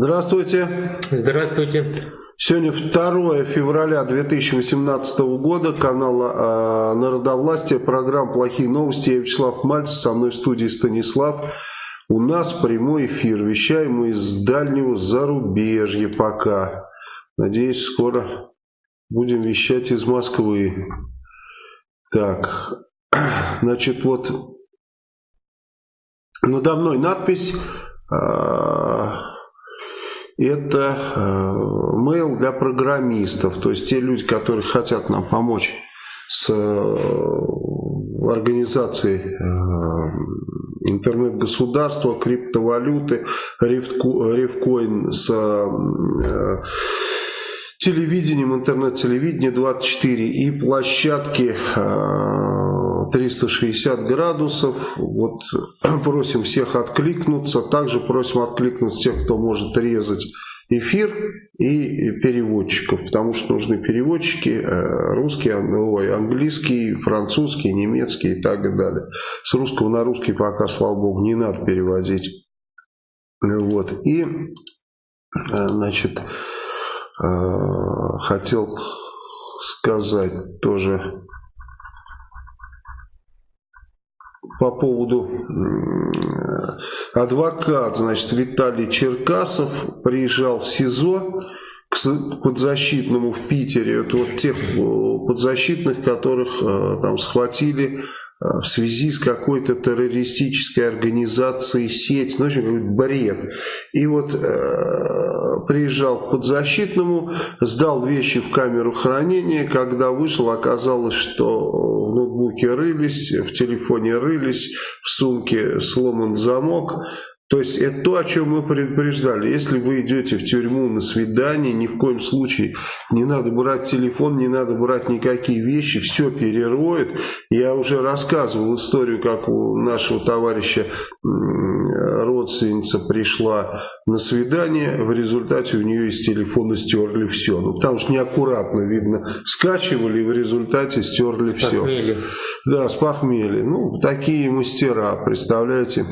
Здравствуйте. Здравствуйте. Сегодня 2 февраля 2018 года, канал э, Народовластия, программа «Плохие новости». Я Вячеслав Мальцев, со мной в студии Станислав. У нас прямой эфир, вещаем мы из дальнего зарубежья пока. Надеюсь, скоро будем вещать из Москвы. Так, значит, вот надо мной надпись... Э, это э, mail для программистов, то есть те люди, которые хотят нам помочь с э, организацией э, интернет-государства, криптовалюты, ревкоин с телевидением, интернет-телевидение 24 и площадки 360 градусов. Вот просим всех откликнуться. Также просим откликнуться тех, кто может резать эфир и переводчиков, потому что нужны переводчики э, русский, ой, английский, французский, немецкий и так далее. С русского на русский пока, слава богу, не надо переводить. Вот. И, э, значит, Э, хотел сказать тоже по поводу адвокат, значит, Виталий Черкасов приезжал в СИЗО к подзащитному в Питере. Это вот тех э, подзащитных, которых э, там схватили в связи с какой-то террористической организацией сеть, ну, в общем, бред. И вот э, приезжал к подзащитному, сдал вещи в камеру хранения, когда вышел, оказалось, что в ноутбуке рылись, в телефоне рылись, в сумке сломан замок, то есть это то, о чем мы предупреждали. Если вы идете в тюрьму на свидание, ни в коем случае не надо брать телефон, не надо брать никакие вещи, все перероют. Я уже рассказывал историю, как у нашего товарища родственница пришла на свидание, в результате у нее из телефона стерли все. Ну, потому что неаккуратно, видно, скачивали и в результате стерли все. Похмелье. Да, с похмелья. Ну, такие мастера, представляете.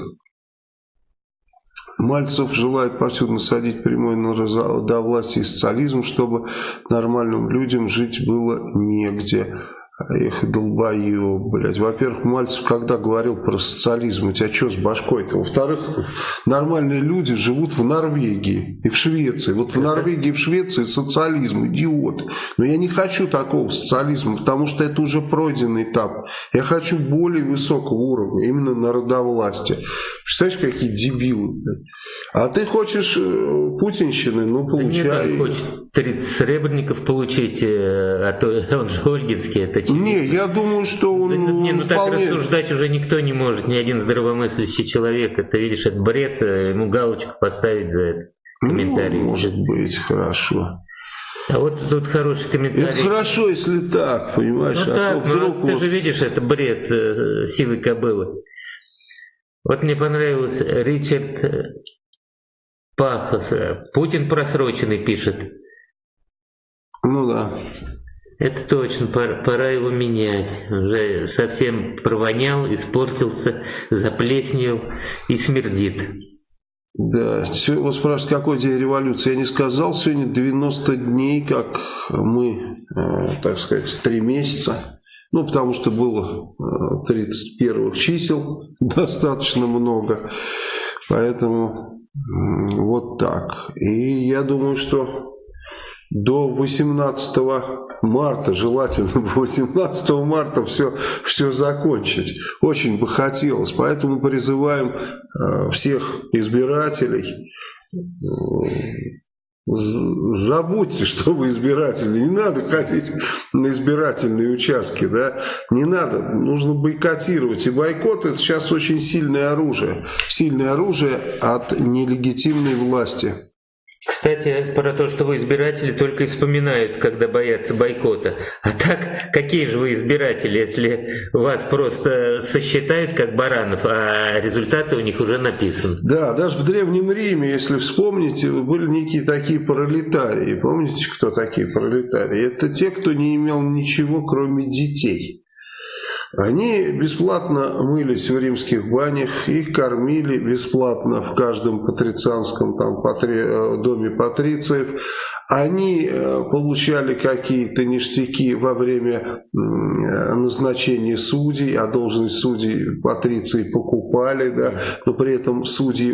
Мальцев желает повсюду насадить прямой на до власти и социализм, чтобы нормальным людям жить было негде. Эх, долбоеб, блядь. Во-первых, Мальцев когда говорил про социализм, у тебя что с башкой-то? Во-вторых, нормальные люди живут в Норвегии и в Швеции. Вот в Норвегии и в Швеции социализм, идиот. Но я не хочу такого социализма, потому что это уже пройденный этап. Я хочу более высокого уровня, именно народовластия. Представляешь, какие дебилы, блядь. А ты хочешь э, путинщины, ну получай. Да нет, он хочет 30 сребреников получить, э, а то он же Ольгинский, это очевидно. Не, я думаю, что он да, Не, ну вполне... так рассуждать уже никто не может, ни один здравомыслящий человек. Это, видишь, это бред, э, ему галочку поставить за это комментарий. Ну, может быть, хорошо. А вот тут хороший комментарий. Это хорошо, если так, понимаешь. Ну а так, вдруг ну, вот... ты же видишь, это бред э, силы кобылы. Вот мне понравился Ричард Пафос. Путин просроченный пишет. Ну да. Это точно, пора, пора его менять. Уже совсем провонял, испортился, заплесневел и смердит. Да, вот спрашивают, какой день революции. Я не сказал, сегодня 90 дней, как мы, э, так сказать, три месяца. Ну, потому что было 31 э, чисел достаточно много. Поэтому вот так. И я думаю, что до 18 марта, желательно 18 марта все, все закончить. Очень бы хотелось. Поэтому призываем э, всех избирателей э, Забудьте, что вы избиратели. Не надо ходить на избирательные участки. Да? Не надо. Нужно бойкотировать. И бойкот это сейчас очень сильное оружие. Сильное оружие от нелегитимной власти. Кстати, про то, что вы избиратели только и вспоминают, когда боятся бойкота. А так, какие же вы избиратели, если вас просто сосчитают как баранов, а результаты у них уже написаны? Да, даже в Древнем Риме, если вспомните, были некие такие пролетарии. Помните, кто такие пролетарии? Это те, кто не имел ничего, кроме детей. Они бесплатно мылись в римских банях, их кормили бесплатно в каждом патрицианском там, патри, э, доме патрициев. Они э, получали какие-то ништяки во время назначения судей, а должность судей патриции покупали, да, но при этом судьи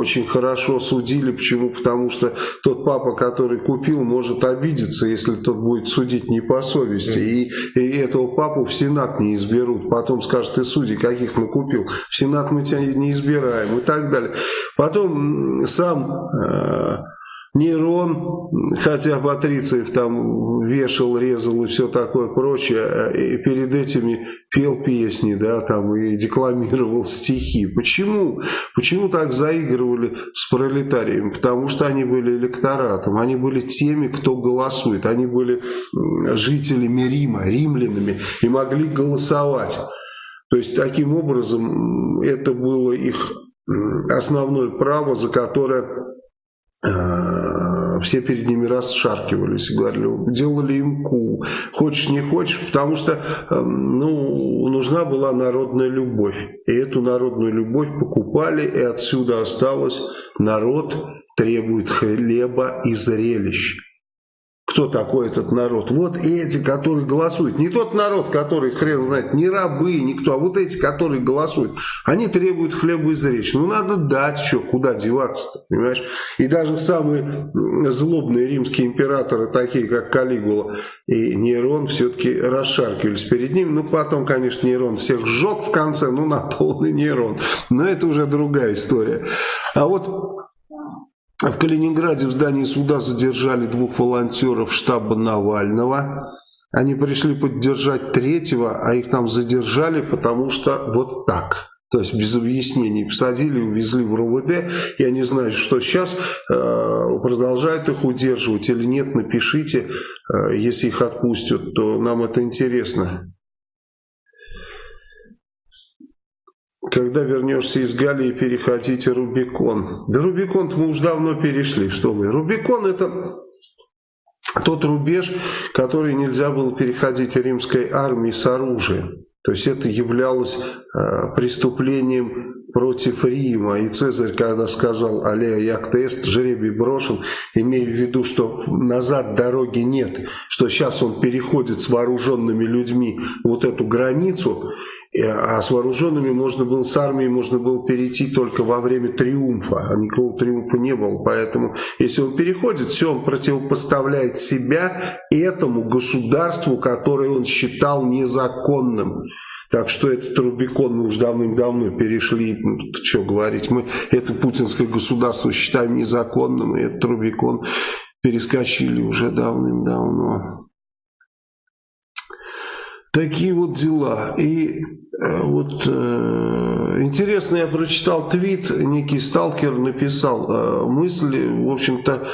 очень хорошо судили. Почему? Потому что тот папа, который купил, может обидеться, если тот будет судить не по совести. И, и этого папу в Сенат не изберут. Потом скажут, ты судей каких мы купил? В Сенат мы тебя не избираем и так далее. Потом сам... Э, Нейрон, хотя Патрициев там вешал, резал и все такое прочее, и перед этими пел песни, да, там и декламировал стихи. Почему? Почему так заигрывали с пролетарием? Потому что они были электоратом, они были теми, кто голосует, они были жителями Рима, римлянами и могли голосовать. То есть таким образом это было их основное право, за которое все перед ними расшаркивались и говорили, делали им ку, хочешь не хочешь, потому что эм, ну, нужна была народная любовь. И эту народную любовь покупали, и отсюда осталось народ требует хлеба и зрелищ кто такой этот народ. Вот эти, которые голосуют. Не тот народ, который, хрен знает, не рабы, никто, а вот эти, которые голосуют. Они требуют хлеба из речи. Ну, надо дать что, куда деваться понимаешь? И даже самые злобные римские императоры, такие как Калигула и Нейрон, все-таки расшаркивались перед ним. Ну, потом, конечно, Нейрон всех сжег в конце, ну, на то он и Нейрон. Но это уже другая история. А вот в Калининграде в здании суда задержали двух волонтеров штаба Навального. Они пришли поддержать третьего, а их там задержали, потому что вот так. То есть без объяснений посадили, увезли в РУВД. Я не знаю, что сейчас э, продолжают их удерживать или нет. Напишите, э, если их отпустят, то нам это интересно. Когда вернешься из Галии, переходите Рубикон. Да Рубикон мы уже давно перешли, что вы. Рубикон это тот рубеж, который нельзя было переходить римской армии с оружием. То есть это являлось э, преступлением против Рима. И Цезарь, когда сказал «Аллея яктест», жребий брошен, имея в виду, что назад дороги нет, что сейчас он переходит с вооруженными людьми вот эту границу, а с вооруженными можно было, с армией можно было перейти только во время триумфа, а никакого триумфа не было. Поэтому, если он переходит, все, он противопоставляет себя этому государству, которое он считал незаконным. Так что этот Рубикон мы уже давным-давно перешли, ну, что говорить, мы это путинское государство считаем незаконным, и этот Рубикон перескочили уже давным-давно. Такие вот дела. И э, вот э, интересно, я прочитал твит, некий сталкер написал э, мысли, в общем-то,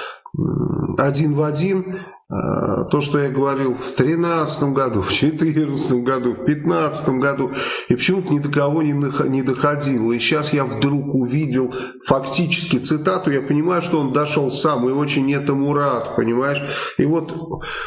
один в один то, что я говорил в 2013 году, в 2014 году, в 2015 году, и почему-то ни до кого не, не доходило. И сейчас я вдруг увидел фактически цитату, я понимаю, что он дошел сам, и очень этому рад, понимаешь? И вот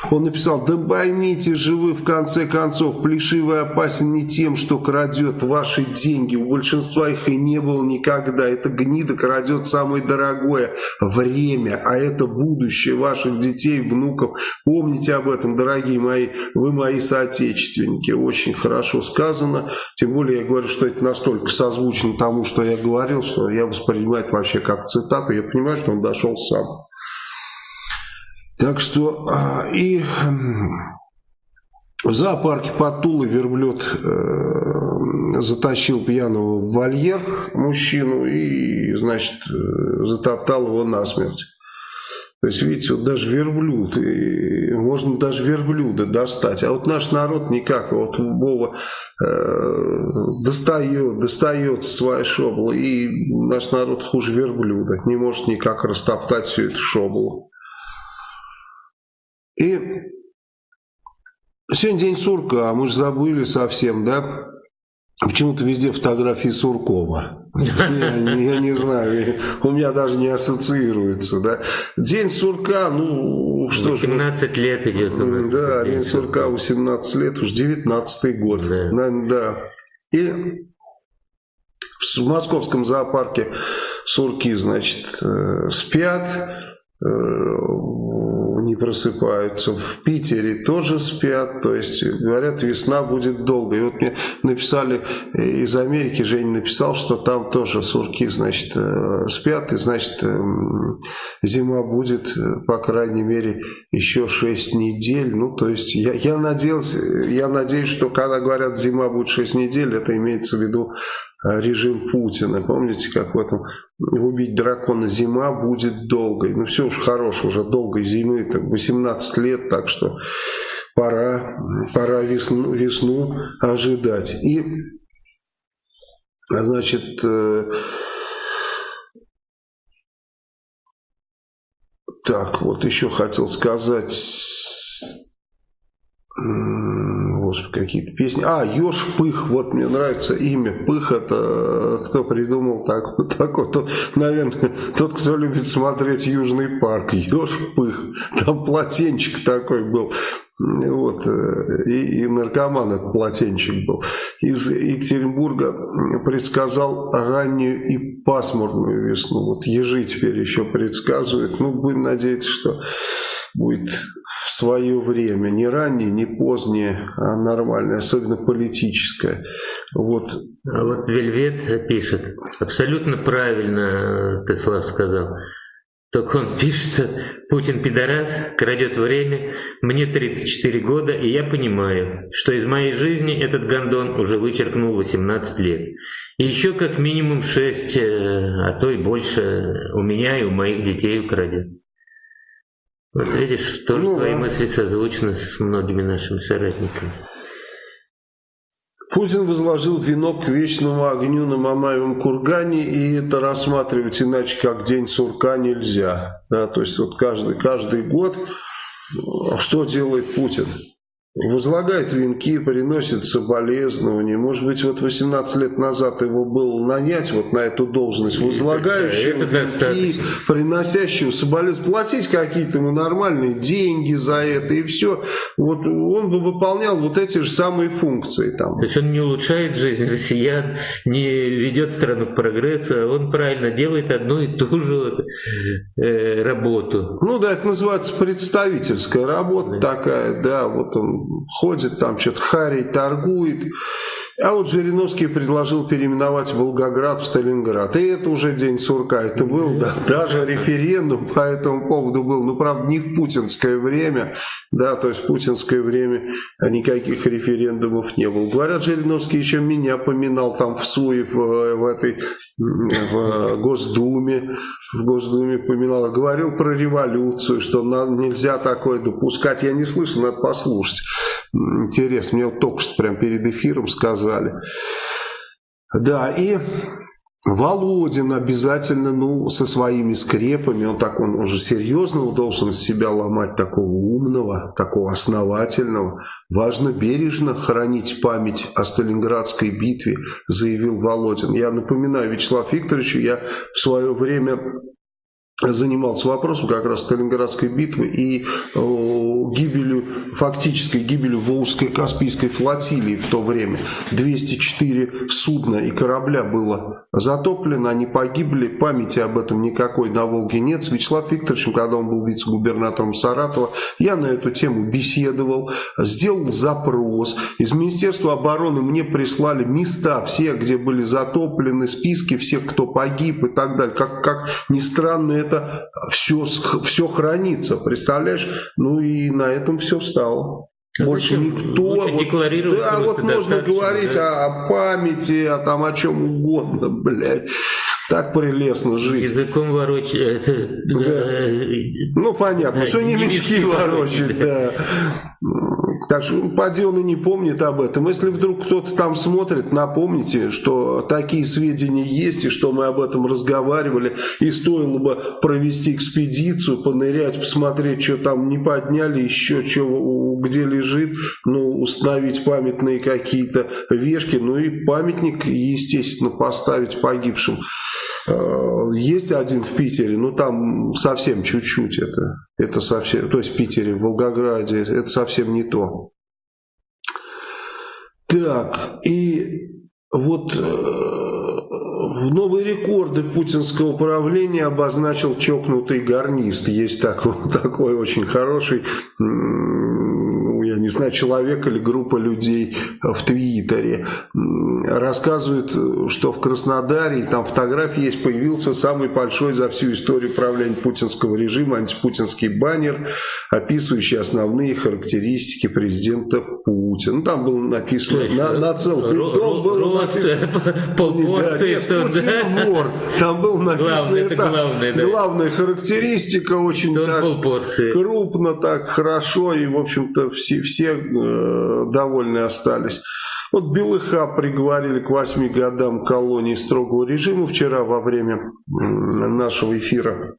он написал, да поймите же вы, в конце концов, плешивый опасен не тем, что крадет ваши деньги, у большинства их и не было никогда, это гнида крадет самое дорогое время, а это будущее ваших детей, внуков, Помните об этом, дорогие мои, вы мои соотечественники. Очень хорошо сказано. Тем более я говорю, что это настолько созвучно тому, что я говорил, что я воспринимаю это вообще как цитату. Я понимаю, что он дошел сам. Так что а, и в зоопарке под верблюд э, затащил пьяного в вольер мужчину и, значит, э, затоптал его насмерть. То есть, видите, вот даже верблюд, и можно даже верблюда достать. А вот наш народ никак. Вот Вова э, достает, достает свои шоблы, и наш народ хуже верблюда. Не может никак растоптать всю эту шоблу. И сегодня день сурка, а мы же забыли совсем, да? Почему-то везде фотографии Суркова. Я, я не знаю, у меня даже не ассоциируется. Да? День сурка, ну, что 18 ж, лет идет у нас. Да, день сурка 18 лет, уж 19 год. Да. Наверное, да. И в московском зоопарке сурки, значит, э, спят, э, не просыпаются. В Питере тоже спят. То есть, говорят, весна будет долгой. И вот мне написали из Америки, Женя написал, что там тоже сурки, значит, э, спят. И, значит, зима будет, по крайней мере, еще 6 недель. Ну, то есть, я, я, надеялся, я надеюсь, что когда говорят, зима будет 6 недель, это имеется в виду Э, режим Путина. Помните, как в этом «Убить дракона зима будет долгой». Ну все уж хорош, уже долгой зимы, там 18 лет, так что пора, пора весну, весну ожидать. И, значит, э, так, вот еще хотел сказать господи, какие-то песни. А, Ёж Пых, вот мне нравится имя. Пых это э, кто придумал так, вот такой. Тот, наверное, тот, кто любит смотреть Южный парк. Ёж Пых. Там полотенчик такой был. Вот, э, и, и наркоман этот полотенчик был. Из Екатеринбурга предсказал раннюю и пасмурную весну. Вот ежи теперь еще предсказывают. Ну, будем надеяться, что будет в свое время, не раннее, не позднее, а нормальное, особенно политическое. Вот. А вот Вельвет пишет, абсолютно правильно ты, Слав, сказал. Только он пишет, Путин пидорас, крадет время, мне 34 года, и я понимаю, что из моей жизни этот гондон уже вычеркнул 18 лет. И еще как минимум 6, э, а то и больше у меня и у моих детей украдет. Вот видишь, тоже ну, твои да. мысли созвучны с многими нашими соратниками. Путин возложил венок к вечному огню на Мамаевом кургане, и это рассматривать иначе, как день сурка, нельзя. Да, то есть вот каждый, каждый год что делает Путин? Возлагает венки, приносит соболезнования. Может быть, вот 18 лет назад его было нанять вот на эту должность, возлагающего венки, приносящего соболезнования, платить какие-то ему нормальные деньги за это, и все. Вот он бы выполнял вот эти же самые функции. Там. То есть он не улучшает жизнь россиян, не ведет страну к прогрессу, а он правильно делает одну и ту же э, работу. Ну да, это называется представительская работа да. такая, да, вот он ходит там, что-то харей торгует. А вот Жириновский предложил переименовать Волгоград в Сталинград. И это уже день сурка. Это был да, даже референдум по этому поводу был. Ну, правда, не в путинское время. Да, то есть в путинское время никаких референдумов не было. Говорят, Жириновский еще меня поминал там в Суе, в, в этой в Госдуме. В Госдуме поминал. Говорил про революцию, что нельзя такое допускать. Я не слышал, надо послушать. Интересно, мне вот только что прям перед эфиром сказали. Да, и Володин обязательно, ну, со своими скрепами, он так, он уже серьезного должен из себя ломать, такого умного, такого основательного. Важно бережно хранить память о Сталинградской битве, заявил Володин. Я напоминаю Вячеслав Викторовичу, я в свое время занимался вопросом как раз Сталинградской битвы и фактической гибелью Волжской Каспийской флотилии в то время. 204 судна и корабля было затоплено, они погибли, памяти об этом никакой на Волге нет. С Вячеславом Викторовичем, когда он был вице-губернатором Саратова, я на эту тему беседовал, сделал запрос. Из Министерства обороны мне прислали места все, где были затоплены, списки всех, кто погиб и так далее. Как, как ни странно, это все, все хранится, представляешь? Ну и на этом все встало. А Больше зачем? никто. вот, да, вот можно говорить да? о, о памяти, о, там, о чем угодно, блядь. Так прелестно жить. Языком ворочать. Да. Э, ну, понятно, да, что не мечки ворочать, да. Так что поди он и не помнит об этом. Если вдруг кто-то там смотрит, напомните, что такие сведения есть, и что мы об этом разговаривали, и стоило бы провести экспедицию, понырять, посмотреть, что там не подняли, еще чего где лежит, ну, установить памятные какие-то вешки, ну и памятник, естественно, поставить погибшим. Э, есть один в Питере, но там совсем чуть-чуть это, это совсем, то есть в Питере, в Волгограде, это совсем не то. Так, и вот э, новые рекорды путинского правления обозначил чокнутый гарнист. Есть такой, такой очень хороший я не знаю, человек или группа людей в Твиттере. Рассказывают, что в Краснодаре, там фотографии есть, появился самый большой за всю историю правления путинского режима антипутинский баннер, описывающий основные характеристики президента Путина. Ну, там было написано, на, на целый дом было написано... Полпорции, да, нет, Путин вор. Там было написано, главное, это, главное, да. главная характеристика, очень так, крупно, так хорошо, и, в общем-то, все все, э, довольны остались. Вот Белыха приговорили к 8 годам колонии строгого режима вчера во время нашего эфира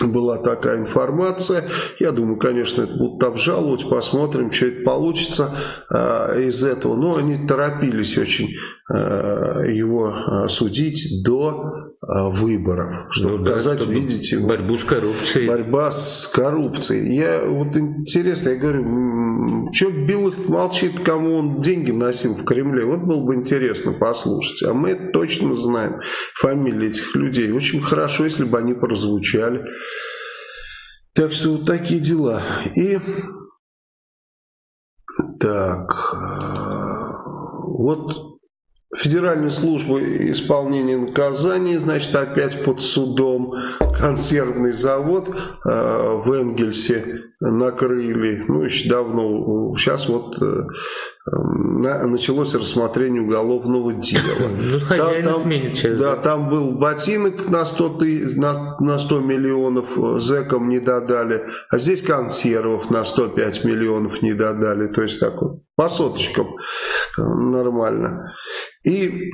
была такая информация. Я думаю, конечно, это будут обжаловать, посмотрим, что это получится э, из этого. Но они торопились очень э, его э, судить до выборов, чтобы ну, показать, чтобы видите, борьбу с коррупцией. Борьба с коррупцией. Я вот интересно, я говорю, что Белых молчит, кому он деньги носил в Кремле. Вот было бы интересно послушать. А мы это точно знаем, фамилии этих людей. Очень хорошо, если бы они прозвучали. Так что вот такие дела. И так, вот Федеральная служба исполнения наказаний, значит, опять под судом. Консервный завод э, в Энгельсе накрыли, ну, еще давно. Сейчас вот э, началось рассмотрение уголовного дела. Ну, там, там, сменит через Да, там был ботинок на 100, ты, на, на 100 миллионов э, зэкам не додали, а здесь консервов на 105 миллионов не додали. То есть так вот, по соточкам э, нормально. И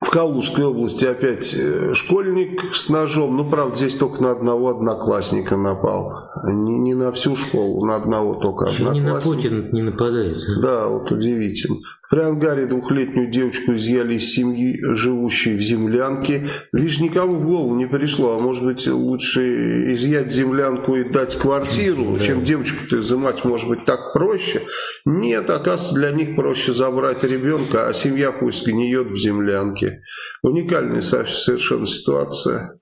в Калужской области опять э, школьник с ножом, ну, правда, здесь только на одного одноклассника напал. Не, не на всю школу, на одного только одноклассника. Не на Путина не нападает. А? Да, вот удивительно. При Ангаре двухлетнюю девочку изъяли из семьи, живущей в землянке. Лишь никому в голову не пришло, а может быть лучше изъять землянку и дать квартиру, да. чем девочку-то изымать, может быть, так проще. Нет, оказывается, для них проще забрать ребенка, а семья пусть гниет в землянке. Уникальная совершенно ситуация.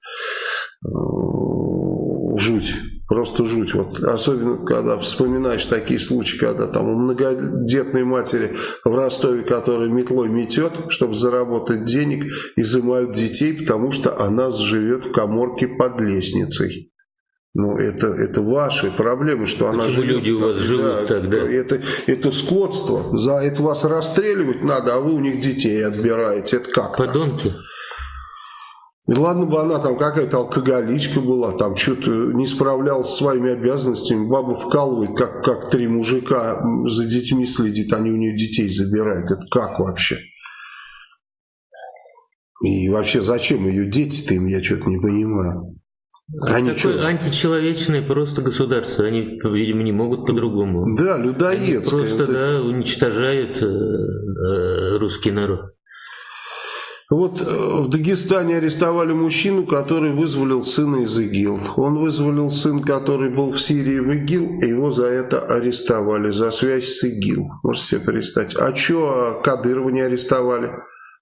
Жуть. Просто жуть. Вот, особенно, когда вспоминаешь такие случаи, когда там у многодетной матери в Ростове, которая метлой метет, чтобы заработать денег, изымают детей, потому что она живет в коморке под лестницей. Ну, это, это ваши проблемы, что Почему она живет. люди у вас живут да, тогда? Это, это скотство. За это вас расстреливать надо, а вы у них детей отбираете. Это как? -то? Подонки. И ладно бы она там какая-то алкоголичка была, там что-то не справлялась с своими обязанностями, баба вкалывает, как, как три мужика за детьми следит, они у нее детей забирают. Это как вообще? И вообще зачем ее дети-то им, я что-то не понимаю. Они такое что? античеловечное просто государство, они, видимо, не могут по-другому. Да, людоедское. Они просто, да, уничтожают э, э, русский народ. Вот э, в Дагестане арестовали мужчину, который вызволил сына из ИГИЛ. Он вызволил сын, который был в Сирии в ИГИЛ, и его за это арестовали, за связь с ИГИЛ. Можете себе представить. А что Кадырова не арестовали?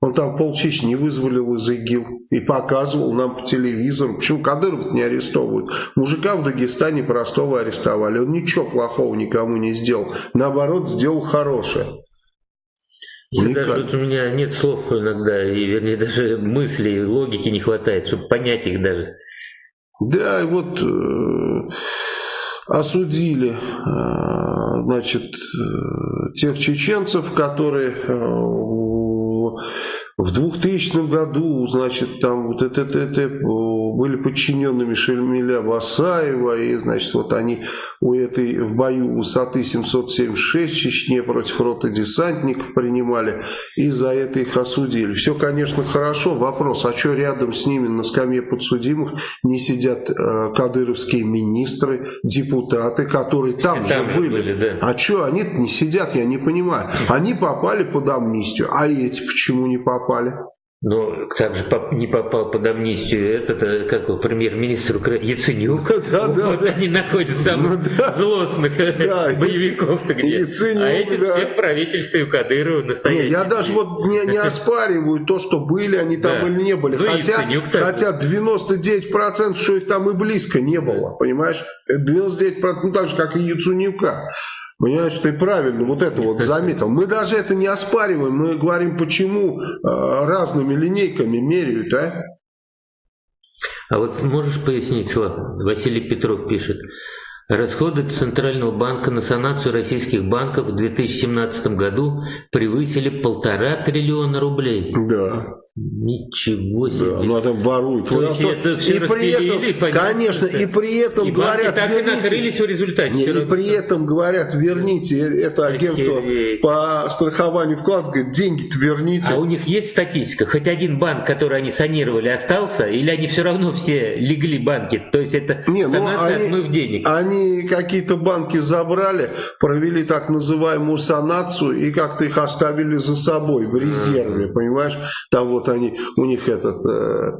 Он там полчищ вызволил из ИГИЛ и показывал нам по телевизору. Почему Кадыров не арестовывают? Мужика в Дагестане простого арестовали. Он ничего плохого никому не сделал. Наоборот, сделал хорошее. Я даже вот у меня нет слов иногда, и вернее даже мыслей, логики не хватает, чтобы понять их даже. Да, и вот э, осудили, э, значит, э, тех чеченцев, которые э, в 2000 году, значит, там вот это, это, это были подчиненными Шельмиля Басаева, и, значит, вот они у этой в бою высоты 776 в Чечне против роты десантников принимали, и за это их осудили. Все, конечно, хорошо. Вопрос, а что рядом с ними на скамье подсудимых не сидят э, кадыровские министры, депутаты, которые там, там же были? были да. А что они не сидят, я не понимаю. Они попали под амнистию, а эти почему не попали? Но также не попал под амнистию этот, э, как премьер-министр Украины, Яценюк. Да, да, вот да. они находят самых ну, да. злостных да, боевиков-то где. Яценюк, а эти да. все в правительстве у Кадырова настоящие. Не, я даже вот не, не оспариваю то, что были они там да. или не были. Ну, хотя, хотя 99% что их там и близко не было, понимаешь? 99%, ну так же, как и Яценюка. Понимаешь, ты правильно вот это вот заметил. Мы даже это не оспариваем, мы говорим, почему э, разными линейками меряют, а? А вот можешь пояснить, Слав? Василий Петров пишет. Расходы Центрального банка на санацию российских банков в 2017 году превысили полтора триллиона рублей. Да. Ничего себе. Да, ну это воруют. То есть это все и при этом, понятно, конечно, и при этом и говорят, так верните, и накрылись в результате. Не, и при этом говорят, верните это агентство по страхованию вкладов, говорит, деньги-то верните. А у них есть статистика? Хоть один банк, который они санировали, остался? Или они все равно все легли банки? То есть это не, ну, санация, они, отмыв денег? Они какие-то банки забрали, провели так называемую санацию и как-то их оставили за собой в резерве, понимаешь? Там вот вот они, у них этот, э,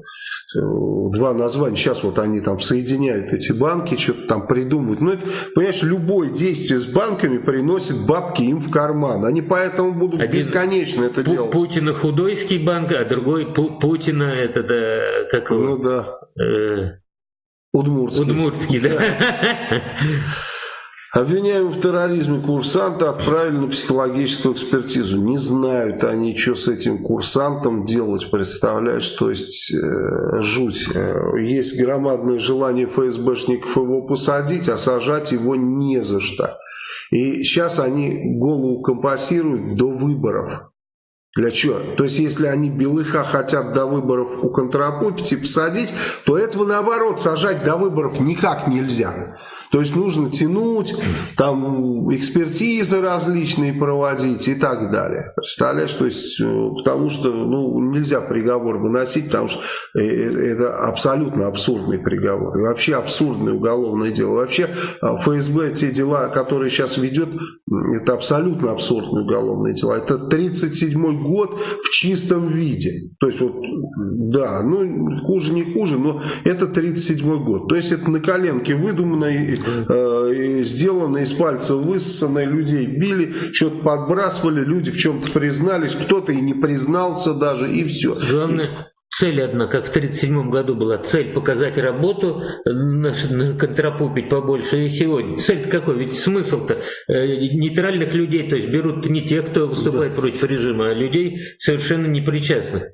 два названия, сейчас вот они там соединяют эти банки, что-то там придумывают. Ну, это, понимаешь, любое действие с банками приносит бабки им в карман. Они поэтому будут Один бесконечно это делать. Путина худойский банк, а другой Путина, это, да, как Ну, да. Э, Удмуртский. Удмуртский, да. Обвиняемых в терроризме курсанта отправили на психологическую экспертизу. Не знают они, что с этим курсантом делать, представляешь, то есть э, жуть. Э, есть громадное желание ФСБшников его посадить, а сажать его не за что. И сейчас они голову компасируют до выборов. Для чего? То есть, если они Белыха хотят до выборов у контрапупить посадить, то этого наоборот сажать до выборов никак нельзя. То есть нужно тянуть, там экспертизы различные проводить и так далее. Представляешь, то есть, э, потому что ну, нельзя приговор выносить, потому что э, э, это абсолютно абсурдный приговор. И вообще абсурдное уголовное дело. Вообще ФСБ, те дела, которые сейчас ведет, это абсолютно абсурдное уголовное дело. Это 37 год в чистом виде. То есть вот, да, ну хуже не хуже, но это 37 год. То есть это на коленке выдуманное э, сделано из пальца высосанное, людей били, что-то подбрасывали, люди в чем-то признались, кто-то и не признался даже, и все. Главное, Цель одна, как в 1937 году была, цель показать работу, контрапупить побольше и сегодня. Цель какой? Ведь смысл-то э, нейтральных людей, то есть берут не тех, кто выступает да. против режима, а людей совершенно непричастных.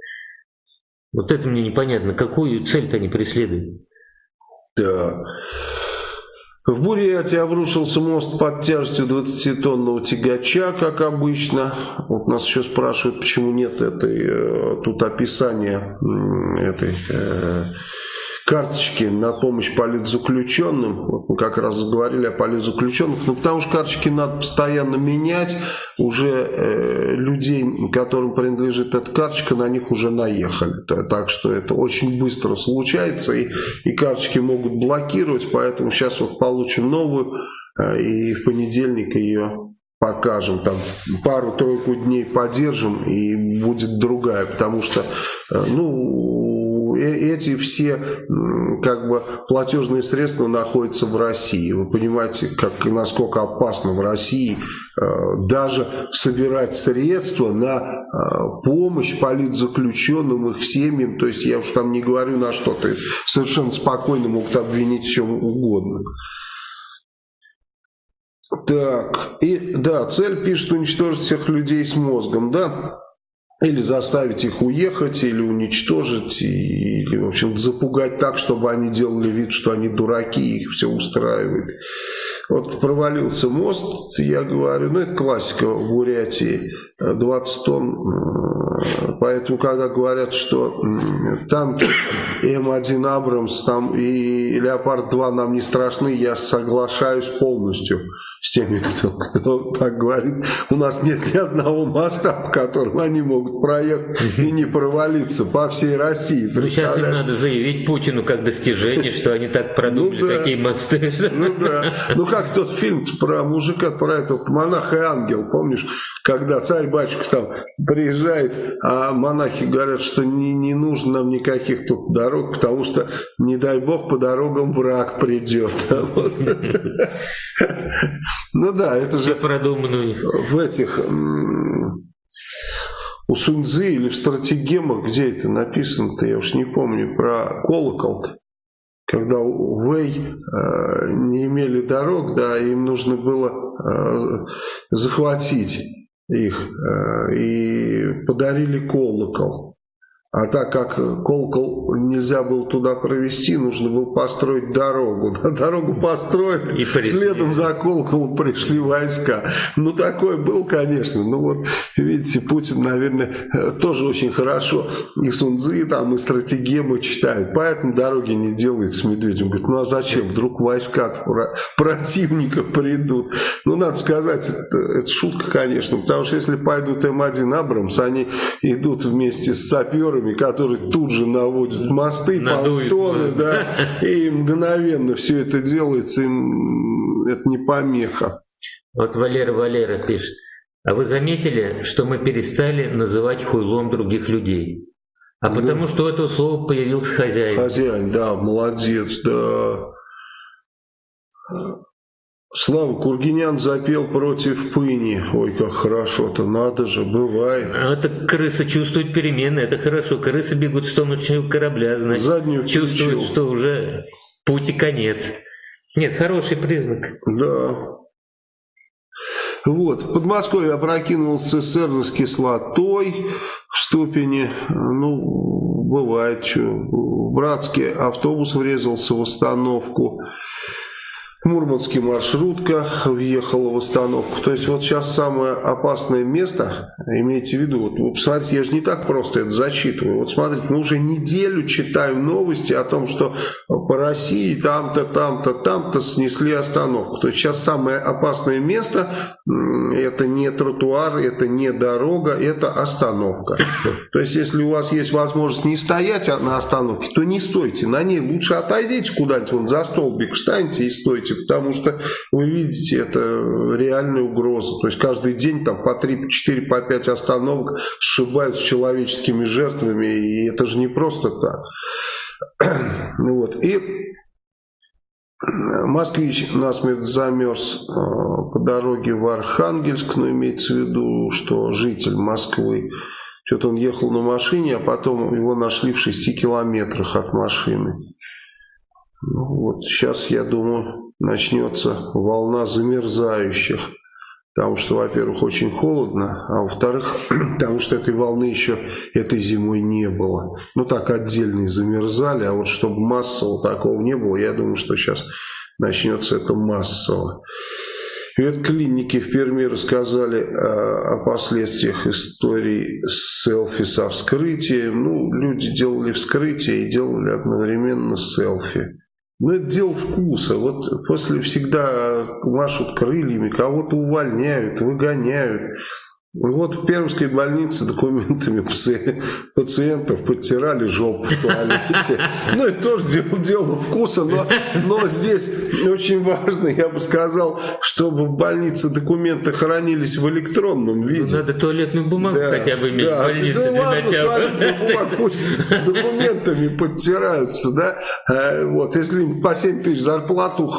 Вот это мне непонятно, какую цель-то они преследуют. Да. В Бурятии обрушился мост под тяжестью 20-тонного тягача, как обычно. Вот нас еще спрашивают, почему нет этой, э, тут описания этой э, карточки на помощь политзаключенным. Вот мы как раз говорили о политзаключенных. Ну, потому что карточки надо постоянно менять. Уже э, людей, которым принадлежит эта карточка, на них уже наехали. Так что это очень быстро случается. И, и карточки могут блокировать. Поэтому сейчас вот получим новую. Э, и в понедельник ее покажем, там пару-тройку дней подержим и будет другая, потому что, э, ну, эти все как бы платежные средства находятся в России. Вы понимаете, как, насколько опасно в России э, даже собирать средства на э, помощь политзаключенным, их семьям. То есть я уж там не говорю на что. то совершенно спокойно могут обвинить чем угодно. Так, и да, цель пишет уничтожить всех людей с мозгом, да? Или заставить их уехать, или уничтожить, или, в общем, запугать так, чтобы они делали вид, что они дураки, их все устраивает. Вот провалился мост, я говорю, ну это классика в Бурятии, 20 тонн. Поэтому, когда говорят, что танки М1 Абрамс там и Леопард-2 нам не страшны, я соглашаюсь полностью с теми, кто, кто так говорит. У нас нет ни одного моста, по которому они могут проехать и не провалиться по всей России. Ну, сейчас им надо заявить Путину как достижение, что они так продумали ну, да. такие мосты. Ну да. Ну как тот фильм про мужика, про этого монаха и ангел, помнишь, когда царь-батюшка там приезжает, а монахи говорят, что не, не нужно нам никаких тут дорог, потому что, не дай бог, по дорогам враг придет. Ну да, это же продумано в этих у Суньцзы или в стратегемах, где это написано-то, я уж не помню, про колокол -то. Когда Вэй э, не имели дорог, да, им нужно было э, захватить их э, и подарили колокол. А так как колокол нельзя было туда провести, нужно было построить дорогу. Дорогу построили, и следом за колоколом пришли войска. Ну, такое был, конечно. Ну, вот, видите, Путин, наверное, тоже очень хорошо и Сунзы, там, и стратегемы читает. Поэтому дороги не делает с Медведем. Говорит, ну, а зачем? Вдруг войска противника придут. Ну, надо сказать, это, это шутка, конечно. Потому что если пойдут М1 Абрамс, они идут вместе с саперами волонтерами, которые тут же наводят мосты, Надует понтоны, да, и мгновенно все это делается, им это не помеха. Вот Валера Валера пишет, а вы заметили, что мы перестали называть хуйлом других людей? А да. потому что у этого слова появился хозяин. Хозяин, да, молодец, да. Слава Кургинян запел против пыни. Ой, как хорошо-то, надо же, бывает. А это крыса чувствует перемены, это хорошо. Крысы бегут в сторону корабля, значит, Заднюю чувствуют, что уже путь и конец. Нет, хороший признак. Да. Вот, Подмосковье опрокинул цистерну с кислотой в ступени, ну, бывает, что. В Братске автобус врезался в остановку. Мурманский маршрутка въехала в остановку. То есть вот сейчас самое опасное место, имейте в виду, вот вы посмотрите, я же не так просто это зачитываю. Вот смотрите, мы уже неделю читаем новости о том, что по России там-то, там-то, там-то снесли остановку. То есть сейчас самое опасное место, это не тротуар, это не дорога, это остановка. То есть если у вас есть возможность не стоять на остановке, то не стойте на ней. Лучше отойдите куда-нибудь, вон за столбик встаньте и стойте делаете, потому что вы видите, это реальная угроза. То есть каждый день там по 3, по 4, по 5 остановок сшибают с человеческими жертвами, и это же не просто так. Вот. И Москвич насмерть замерз э, по дороге в Архангельск, но имеется в виду, что житель Москвы, что-то он ехал на машине, а потом его нашли в 6 километрах от машины. Ну, вот сейчас, я думаю, начнется волна замерзающих. Потому что, во-первых, очень холодно, а во-вторых, потому что этой волны еще этой зимой не было. Ну так отдельные замерзали, а вот чтобы массово такого не было, я думаю, что сейчас начнется это массово. Ветклиники в Перми рассказали о, о последствиях истории селфи со вскрытием. Ну, люди делали вскрытие и делали одновременно селфи. Ну, это дело вкуса. Вот после всегда машут крыльями, кого-то увольняют, выгоняют. Вот в Пермской больнице документами пациентов подтирали жопу в туалете. Ну, это тоже дело, дело вкуса, но, но здесь очень важно, я бы сказал, чтобы в больнице документы хранились в электронном виде. Ну, надо туалетную бумагу да, хотя бы иметь да, в больнице да, для ладно, начала. Бумаг, пусть документами подтираются, да. А, вот, если им по 7 тысяч зарплату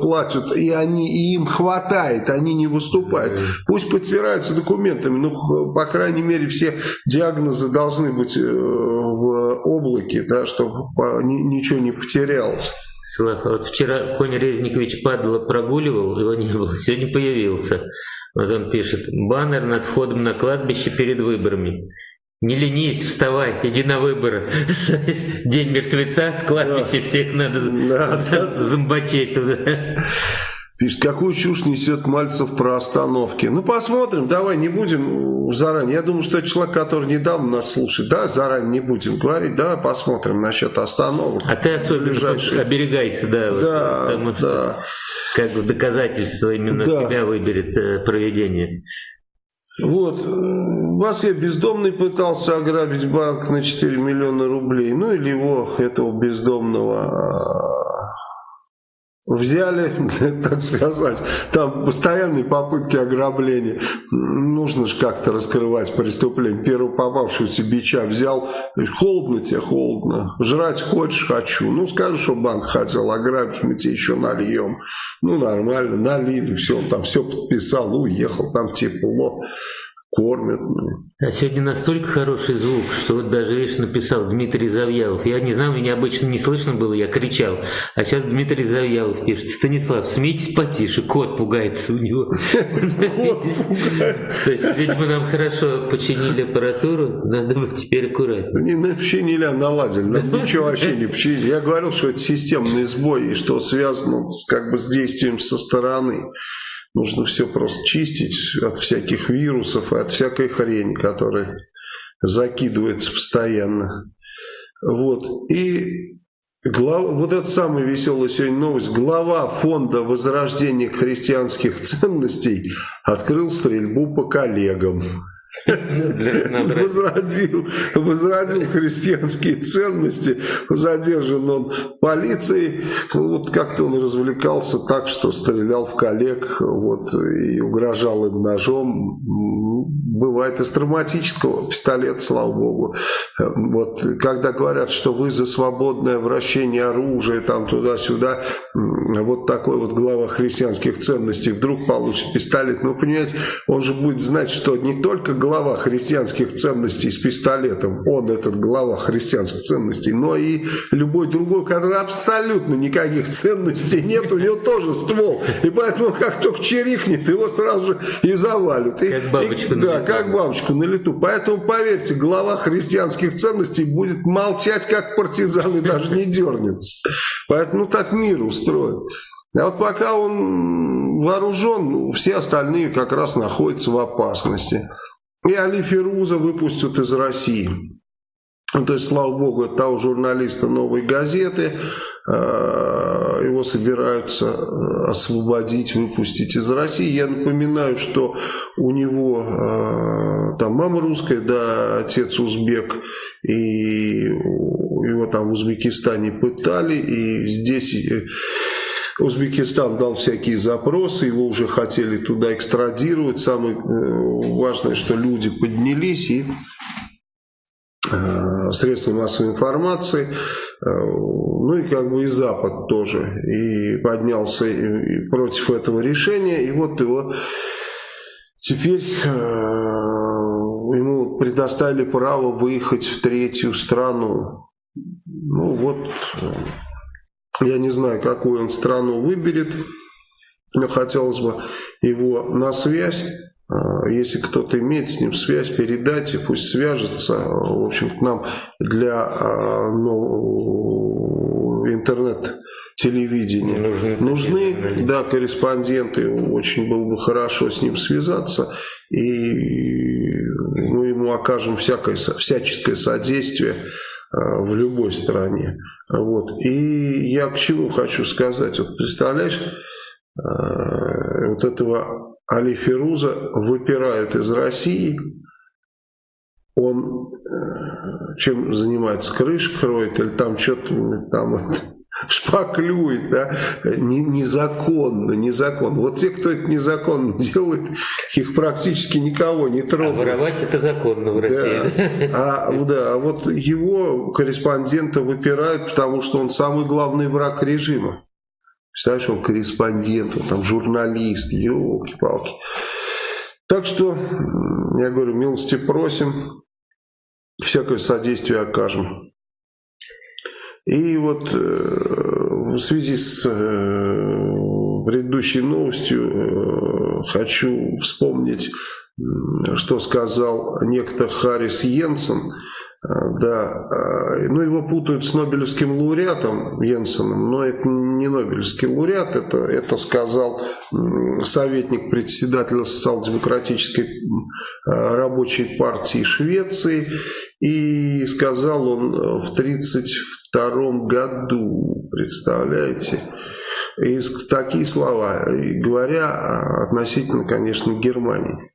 платят, и, они, и им хватает, они не выступают, пусть подтираются документы документами. Ну, по крайней мере, все диагнозы должны быть э, в облаке, да, чтобы ничего не потерялось. Слава, вот вчера Конь Резникович падало прогуливал, его не было, сегодня появился. Вот он пишет, баннер над входом на кладбище перед выборами. Не ленись, вставай, иди на выборы. День мертвеца с кладбища, всех надо да, зомбачить туда. Пишет, какую чушь несет Мальцев про остановки. Ну, посмотрим, давай, не будем заранее. Я думаю, что это человек, который недавно нас слушает. Да, заранее не будем говорить. Да, посмотрим насчет остановок. А ты особенно ближайшие... оберегайся, да. Да, вот, потому что да. Как бы доказательство именно да. тебя выберет э, проведение. Вот. В Москве бездомный пытался ограбить банк на 4 миллиона рублей. Ну или его, этого бездомного а, взяли, так сказать, там постоянные попытки ограбления. Нужно же как-то раскрывать преступление. Первый попавшийся бича взял, холодно тебе, холодно. Жрать хочешь? Хочу. Ну, скажи, что банк хотел ограбить, мы тебе еще нальем. Ну, нормально, налили, все, он там все подписал, уехал, там тепло кормят. А сегодня настолько хороший звук, что вот даже, видишь, написал Дмитрий Завьялов. Я не знаю, меня обычно не слышно было, я кричал. А сейчас Дмитрий Завьялов пишет. Станислав, смейтесь потише, кот пугается у него. То есть, видимо, нам хорошо починили аппаратуру, надо быть теперь аккуратно. Не починили, а наладили. Ничего вообще не починили. Я говорил, что это системный сбой, и что связано как бы с действием со стороны. Нужно все просто чистить от всяких вирусов и от всякой хрени, которая закидывается постоянно. Вот. И глав... вот это самая веселая сегодня новость. Глава фонда возрождения христианских ценностей открыл стрельбу по коллегам. Возродил, возродил христианские ценности, задержан он полицией, вот как-то он развлекался так, что стрелял в коллег, вот, и угрожал им ножом, бывает из травматического пистолета, слава богу, вот, когда говорят, что вы за свободное вращение оружия, там туда-сюда, вот такой вот глава христианских ценностей вдруг получит пистолет, ну, понимаете, он же будет знать, что не только глава христианских ценностей с пистолетом, он этот глава христианских ценностей, но и любой другой, который абсолютно никаких ценностей нет, у него тоже ствол. И поэтому как только чирикнет, его сразу же и завалят. Как бабочку и, Да, как бабочку на лету. Поэтому, поверьте, глава христианских ценностей будет молчать, как партизан, и даже не дернется. Поэтому так мир устроен. А вот пока он вооружен, все остальные как раз находятся в опасности. И Али Фируза выпустят из России. Ну, то есть, слава богу, это того журналиста «Новой газеты». Э, его собираются э, освободить, выпустить из России. Я напоминаю, что у него э, там мама русская, да, отец узбек, и его там в Узбекистане пытали, и здесь Узбекистан дал всякие запросы, его уже хотели туда экстрадировать. Самое важное, что люди поднялись и средства массовой информации, э, ну и как бы и Запад тоже, и поднялся против этого решения, и вот его теперь ему предоставили право выехать в третью страну. Ну вот я не знаю, какую он страну выберет, но хотелось бы его на связь. А, если кто-то имеет с ним связь, передайте, пусть свяжется. В общем, к нам для а, ну, интернет-телевидения нужны, нужны да, корреспонденты. Очень было бы хорошо с ним связаться. И мы ему окажем всякое, всяческое содействие а, в любой стране. Вот. И я к чему хочу сказать. Вот представляешь, а, вот этого Али Феруза выпирают из России. Он э, чем занимается? Крыш кроет или там что-то там шпаклюет, да, незаконно, незаконно. Вот те, кто это незаконно делает, их практически никого не трогают. А воровать это законно в России. Да. А, да, а вот его корреспондента выпирают, потому что он самый главный враг режима. Представляешь, он корреспондент, он там журналист, елки-палки. Так что, я говорю, милости просим, всякое содействие окажем. И вот э, в связи с э, предыдущей новостью э, хочу вспомнить, что сказал некто Харрис Йенсен, да, ну его путают с Нобелевским лауреатом Йенсеном, но это не Нобелевский лауреат, это, это сказал советник председателя социал-демократической рабочей партии Швеции, и сказал он в 1932 году, представляете, и такие слова, говоря относительно, конечно, Германии.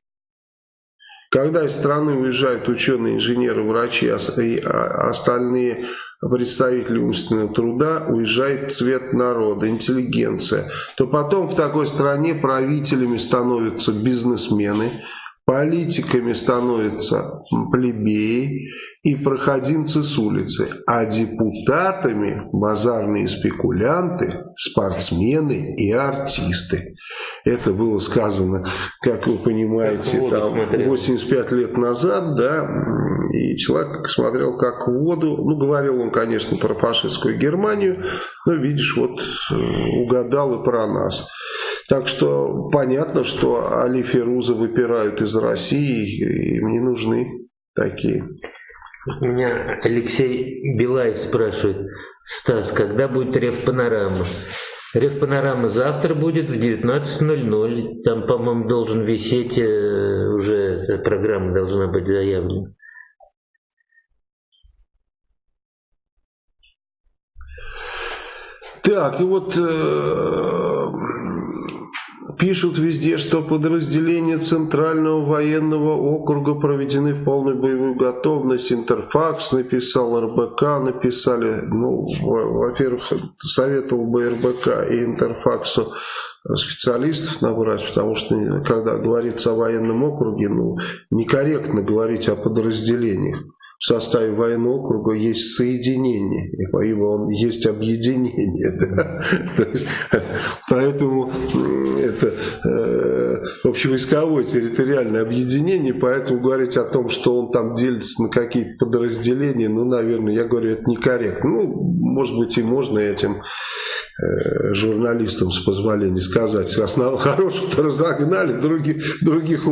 Когда из страны уезжают ученые, инженеры, врачи и а, остальные представители умственного труда, уезжает цвет народа, интеллигенция, то потом в такой стране правителями становятся бизнесмены, Политиками становятся плебеи и проходимцы с улицы, а депутатами базарные спекулянты, спортсмены и артисты. Это было сказано, как вы понимаете, там 85 лет назад, да, и человек смотрел как в воду, ну, говорил он, конечно, про фашистскую Германию, но, видишь, вот э, угадал и про нас. Так что понятно, что Али Феруза выпирают из России, им не нужны такие. Меня Алексей Билаев спрашивает, Стас, когда будет Рев Панорама? Рев Панорама завтра будет в 19.00. Там, по-моему, должен висеть, э, уже программа должна быть заявлена. Так, и вот э, Пишут везде, что подразделения Центрального военного округа проведены в полную боевую готовность. Интерфакс написал, РБК написали. Ну, во-первых, советовал бы РБК и Интерфаксу специалистов набрать, потому что когда говорится о военном округе, ну, некорректно говорить о подразделениях в составе военного округа есть соединение, ибо есть объединение. Да? есть, поэтому это э, общевойсковое территориальное объединение, поэтому говорить о том, что он там делится на какие-то подразделения, ну, наверное, я говорю, это некорректно. Ну, может быть, и можно этим Э, журналистам, с позволения сказать, основ хороших-то разогнали, других, других,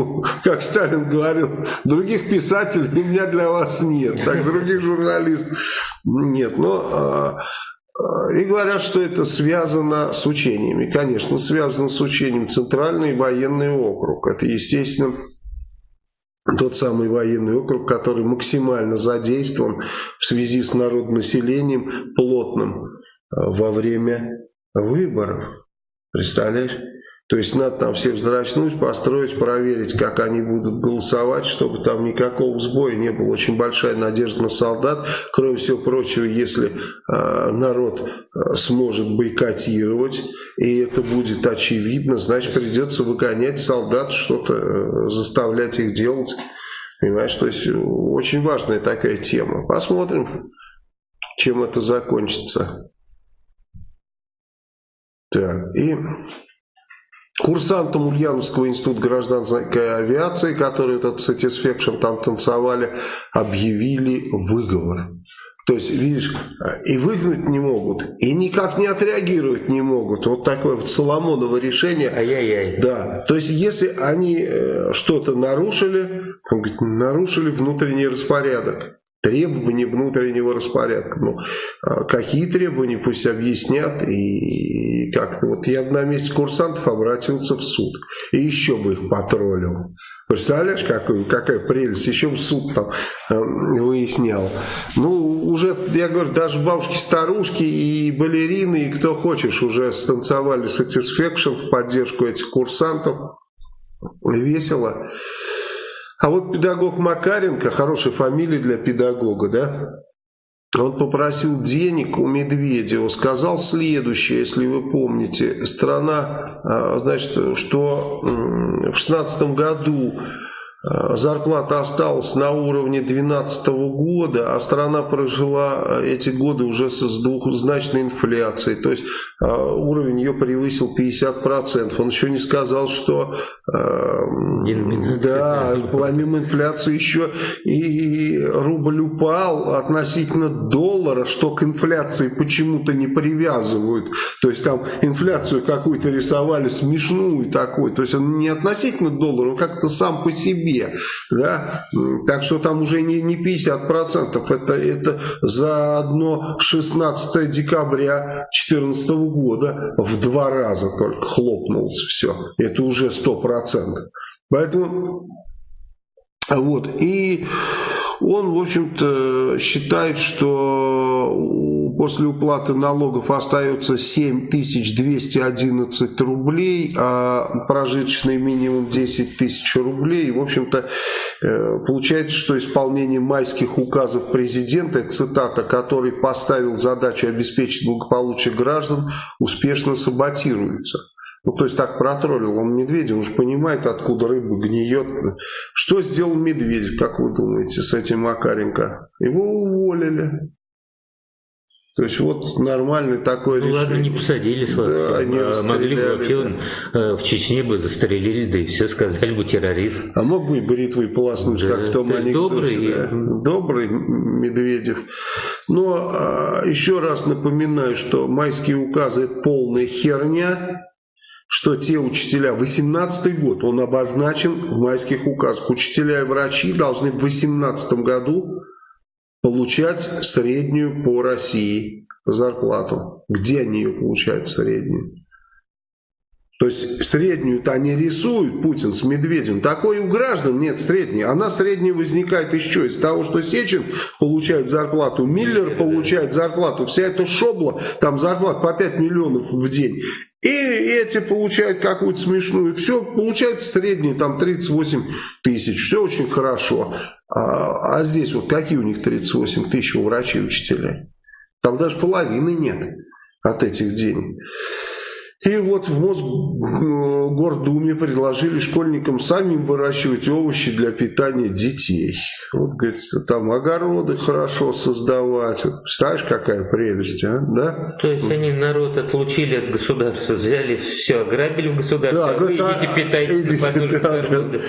как Сталин говорил, других писателей у меня для вас нет, так других журналистов нет. Но а, а, и говорят, что это связано с учениями. Конечно, связано с учением Центральный военный округ. Это, естественно, тот самый военный округ, который максимально задействован в связи с народонаселением плотным во время выборов. Представляешь? То есть надо там всех взрачнуть, построить, проверить, как они будут голосовать, чтобы там никакого сбоя не было. Очень большая надежда на солдат. Кроме всего прочего, если э, народ э, сможет бойкотировать, и это будет очевидно, значит придется выгонять солдат, что-то э, заставлять их делать. Понимаешь, то есть очень важная такая тема. Посмотрим, чем это закончится. Так, и курсантам Ульяновского института гражданской авиации, которые этот Satisfaction там танцевали, объявили выговор. То есть, видишь, и выгнать не могут, и никак не отреагировать не могут. Вот такое вот Соломоново решение. Ай-яй-яй. Да. То есть, если они э, что-то нарушили, он говорит, нарушили внутренний распорядок требования внутреннего распорядка. Ну, а какие требования, пусть объяснят. И как-то вот я на месте курсантов обратился в суд. И еще бы их потроллил. Представляешь, какой, какая прелесть. Еще бы суд там э, выяснял. Ну, уже, я говорю, даже бабушки-старушки и балерины, и кто хочешь, уже станцевали Satisfaction в поддержку этих курсантов. Весело. А вот педагог Макаренко, хорошая фамилия для педагога, да? Он попросил денег у Медведева, сказал следующее, если вы помните. Страна, а, значит, что в 16 году зарплата осталась на уровне 2012 года, а страна прожила э, эти годы уже с двухзначной инфляцией. То есть э, уровень ее превысил 50%. Он еще не сказал, что да, помимо инфляции еще и рубль упал относительно доллара, что к инфляции почему-то не привязывают. То есть там инфляцию какую-то рисовали смешную такой. То есть он не относительно доллара, он как-то сам по себе себе. Да? Так что там уже не, не 50%, это, это за одно 16 декабря 2014 года в два раза только хлопнулось все. Это уже 100%. Поэтому вот, и он, в общем-то, считает, что после уплаты налогов остается 7211 рублей, а прожиточный минимум 10 тысяч рублей. В общем-то, э, получается, что исполнение майских указов президента, цитата, который поставил задачу обеспечить благополучие граждан, успешно саботируется. Ну, то есть так протроллил он Медведя, он же понимает, откуда рыба гниет. Что сделал Медведев, как вы думаете, с этим Макаренко? Его уволили. То есть вот нормальный такой ну, решение. ладно, не посадили, слава да, не а Могли бы вообще да. Э, в Чечне бы застрелили, да и все, сказали бы террорист. А мог бы и бритвой полоснуть, да. как в том анекдоте. Добрый, да. добрый Медведев. Но а, еще раз напоминаю, что майские указы это полная херня что те учителя, 18 год, он обозначен в майских указах, учителя и врачи должны в 18 году получать среднюю по России зарплату. Где они ее получают среднюю? То есть среднюю-то они рисуют, Путин с Медведем. Такой у граждан нет средней. Она средняя возникает еще из того, что Сечин получает зарплату, Миллер получает зарплату, вся эта шобла, там зарплата по 5 миллионов в день. И эти получают какую-то смешную. Все, получается средний, там 38 тысяч. Все очень хорошо. А, а здесь вот какие у них 38 тысяч у врачей и учителей? Там даже половины нет от этих денег. И вот в Мосгордуме предложили школьникам самим выращивать овощи для питания детей. Вот, говорит, там огороды хорошо создавать. Вот, представляешь, какая прелесть, а? Да? То есть они народ отлучили от государства, взяли все, ограбили в государстве, да, а вы говорит, идите питайтесь идите, да, да.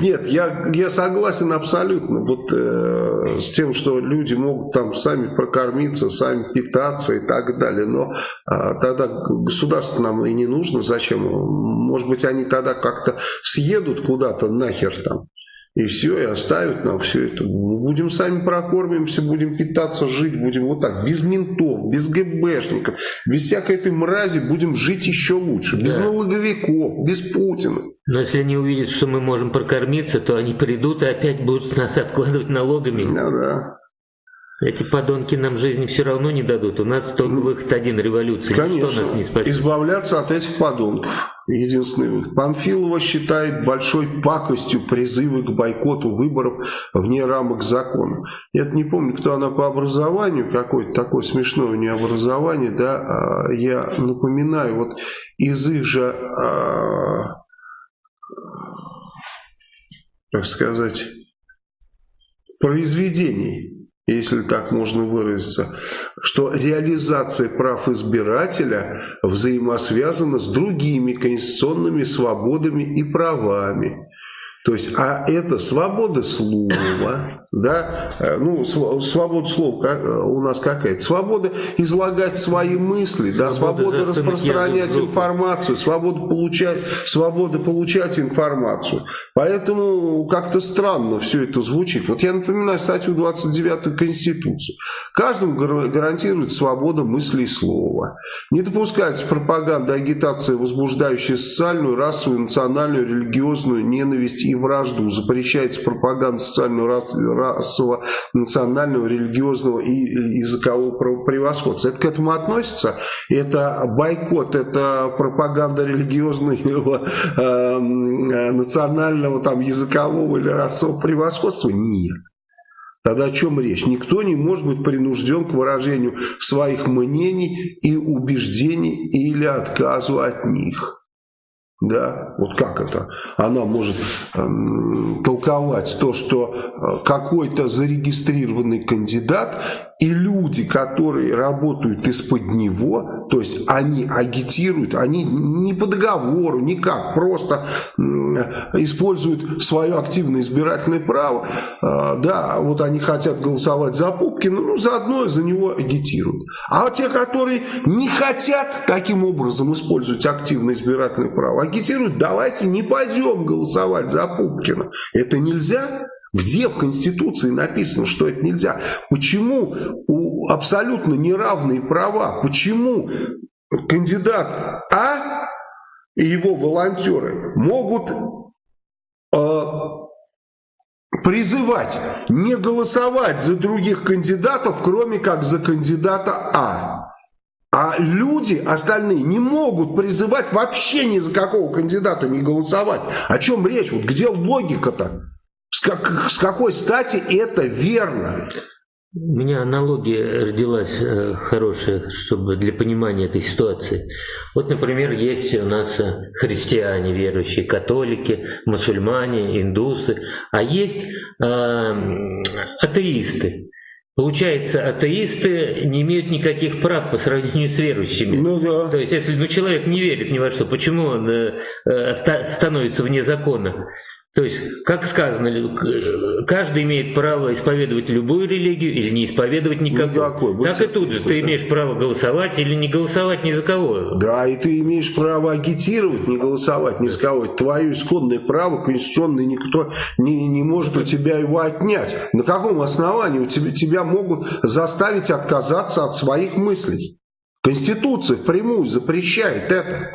Нет, я, я согласен абсолютно вот, э, с тем, что люди могут там сами прокормиться, сами питаться и так далее. Но э, тогда государство нам нам и не нужно, зачем? Может быть, они тогда как-то съедут куда-то нахер там, и все, и оставят нам все это. Будем сами прокормимся, будем питаться, жить, будем вот так, без ментов, без ГБшников, без всякой этой мрази, будем жить еще лучше, без да. налоговиков, без Путина. Но если они увидят, что мы можем прокормиться, то они придут и опять будут нас обкладывать налогами. Ну да. Эти подонки нам жизни все равно не дадут. У нас только выход один – революция. Конечно. Ничто нас не спасет. Избавляться от этих подонков. Единственный выход. Памфилова считает большой пакостью призывы к бойкоту выборов вне рамок закона. Я не помню, кто она по образованию, какое-то такое смешное у нее образование. Да? А, я напоминаю, вот из их же, а, как сказать, произведений если так можно выразиться, что реализация прав избирателя взаимосвязана с другими конституционными свободами и правами. То есть, а это свобода слова, да, э, ну, свобода слова как, э, у нас какая-то, свобода излагать свои мысли, свобода, да, свобода распространять информацию, свобода получать, свобода получать информацию. Поэтому как-то странно все это звучит. Вот я напоминаю статью 29 Конституции. Каждому гарантирует свобода мысли и слова. Не допускается пропаганда, агитация, возбуждающая социальную, расовую, национальную, религиозную ненависть и вражду, запрещается пропаганда социального, расового, национального, религиозного и языкового превосходства. Это к этому относится? Это бойкот, это пропаганда религиозного, э, национального, там, языкового или расового превосходства? Нет. Тогда о чем речь? Никто не может быть принужден к выражению своих мнений и убеждений или отказу от них. Да, вот как это? Она может эм, толковать то, что э, какой-то зарегистрированный кандидат и люди, которые работают из-под него, то есть они агитируют, они не по договору, никак, просто используют свое активное избирательное право. А, да, вот они хотят голосовать за Пупкина, ну, заодно за него агитируют. А те, которые не хотят таким образом использовать активное избирательное право, агитируют, давайте не пойдем голосовать за Пупкина. Это нельзя? Где в Конституции написано, что это нельзя? Почему у абсолютно неравные права? Почему кандидат А и его волонтеры могут э, призывать не голосовать за других кандидатов, кроме как за кандидата А? А люди остальные не могут призывать вообще ни за какого кандидата не голосовать. О чем речь? Вот где логика-то? С, как, с какой стати это верно? У меня аналогия родилась э, хорошая, чтобы для понимания этой ситуации. Вот, например, есть у нас э, христиане верующие, католики, мусульмане, индусы, а есть э, атеисты. Получается, атеисты не имеют никаких прав по сравнению с верующими. Ну да. То есть, если ну, человек не верит ни во что, почему он э, э, становится вне закона? То есть, как сказано, каждый имеет право исповедовать любую религию или не исповедовать никакой. никакой. Так и тут же ты имеешь право голосовать или не голосовать ни за кого. Да, и ты имеешь право агитировать, не голосовать ни за кого. Это твое исконное право, конституционное, никто не, не может у тебя его отнять. На каком основании у тебя, тебя могут заставить отказаться от своих мыслей? Конституция прямую запрещает это.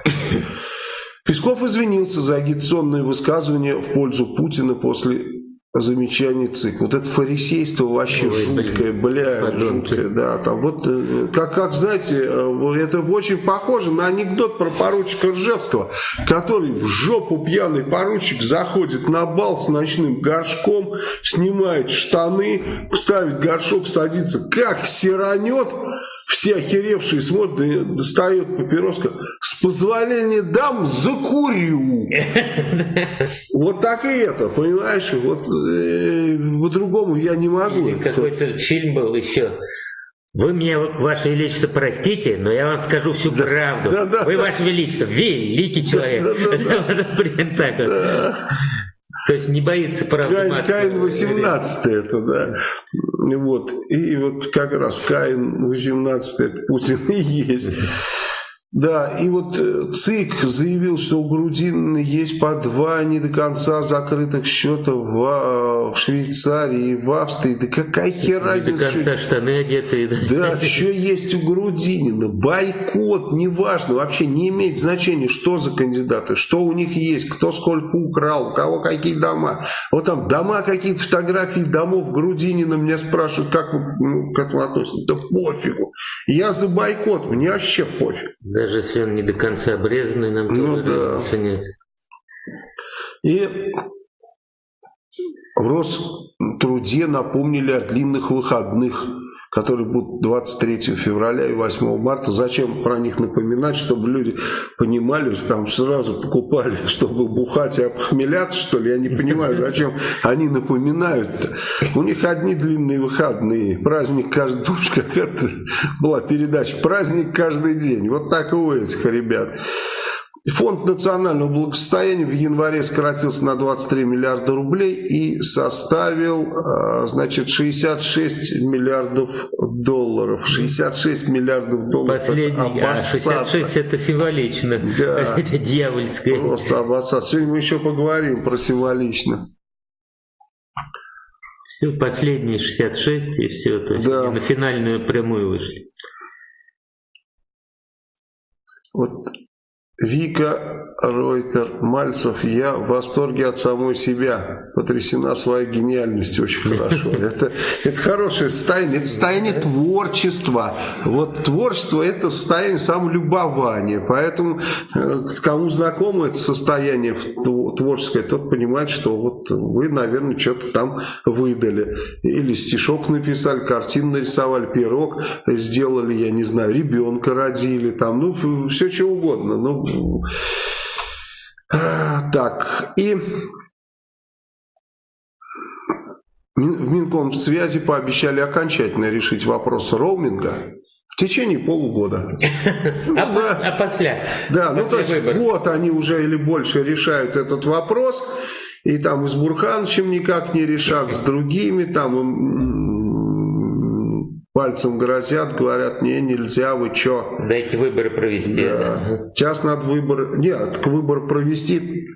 Песков извинился за агитационные высказывания в пользу Путина после замечаний ЦИК. Вот это фарисейство вообще Ой, жуткое, бля, жуткое, да. Там вот, э, как, как, знаете, э, это очень похоже на анекдот про поручика Ржевского, который в жопу пьяный поручик заходит на бал с ночным горшком, снимает штаны, ставит горшок, садится, как сиранет, все охеревшие смотрят, достает папироска. С позволения дам, закурю. Вот так и это, понимаешь? Вот э, по-другому я не могу. Какой-то фильм был еще. Вы меня, Ваше Величество, простите, но я вам скажу всю да, правду. Да, да, Вы, да. Ваше Величество, великий человек. Да, да, да. Примерно так вот. То есть не боится правды Каин, Каин 18 это, да. Вот. И вот как раз Каин 18 это Путин и есть. Да, и вот э, ЦИК заявил, что у Грудинина есть по два не до конца закрытых счета в, а, в Швейцарии и в Австрии. Да какая хер разница? Не до конца штаны одетые. Да, да что есть у Грудинина? Бойкот, неважно, вообще не имеет значения, что за кандидаты, что у них есть, кто сколько украл, у кого какие дома. Вот там дома, какие-то фотографии домов Грудинина меня спрашивают, как вы ну, к этому относитесь. Да пофигу. Я за бойкот, мне вообще пофиг. Даже если он не до конца обрезанный, нам ну, тоже да. нет. И в Роструде напомнили о длинных выходных, которые будут 23 февраля и 8 марта. Зачем про них напоминать, чтобы люди понимали, там сразу покупали, чтобы бухать и обхмеляться, что ли? Я не понимаю, зачем они напоминают -то. У них одни длинные выходные. Праздник каждый... Помнишь, как это была передача? Праздник каждый день. Вот так и у этих ребят. Фонд национального благосостояния в январе сократился на 23 миллиарда рублей и составил, а, значит, 66 миллиардов долларов. 66 миллиардов долларов. Последний, а 66 это символично. Да. Это дьявольское. Просто обоссаться. Сегодня мы еще поговорим про символично. Все, последние 66 и все. То есть да. на финальную прямую вышли. Вот Вика Ройтер, Мальцев, я в восторге от самой себя, потрясена своей гениальностью, очень хорошо. Это, это хорошее состояние, это состояние творчества. Вот творчество это состояние самолюбования, поэтому э, кому знакомо это состояние творческое, тот понимает, что вот вы, наверное, что-то там выдали. Или стишок написали, картину нарисовали, пирог сделали, я не знаю, ребенка родили, там, ну, все что угодно. Ну, так, и В Минкомсвязи пообещали окончательно решить вопрос роуминга в течение полугода. Ну, а, да. а после? Да, ну то есть год они уже или больше решают этот вопрос, и там и с Бурхановичем никак не решат, с другими, там пальцем грозят, говорят, не, нельзя, вы чё? Дайте выборы провести. Да. Сейчас надо выбор, нет, к выбору провести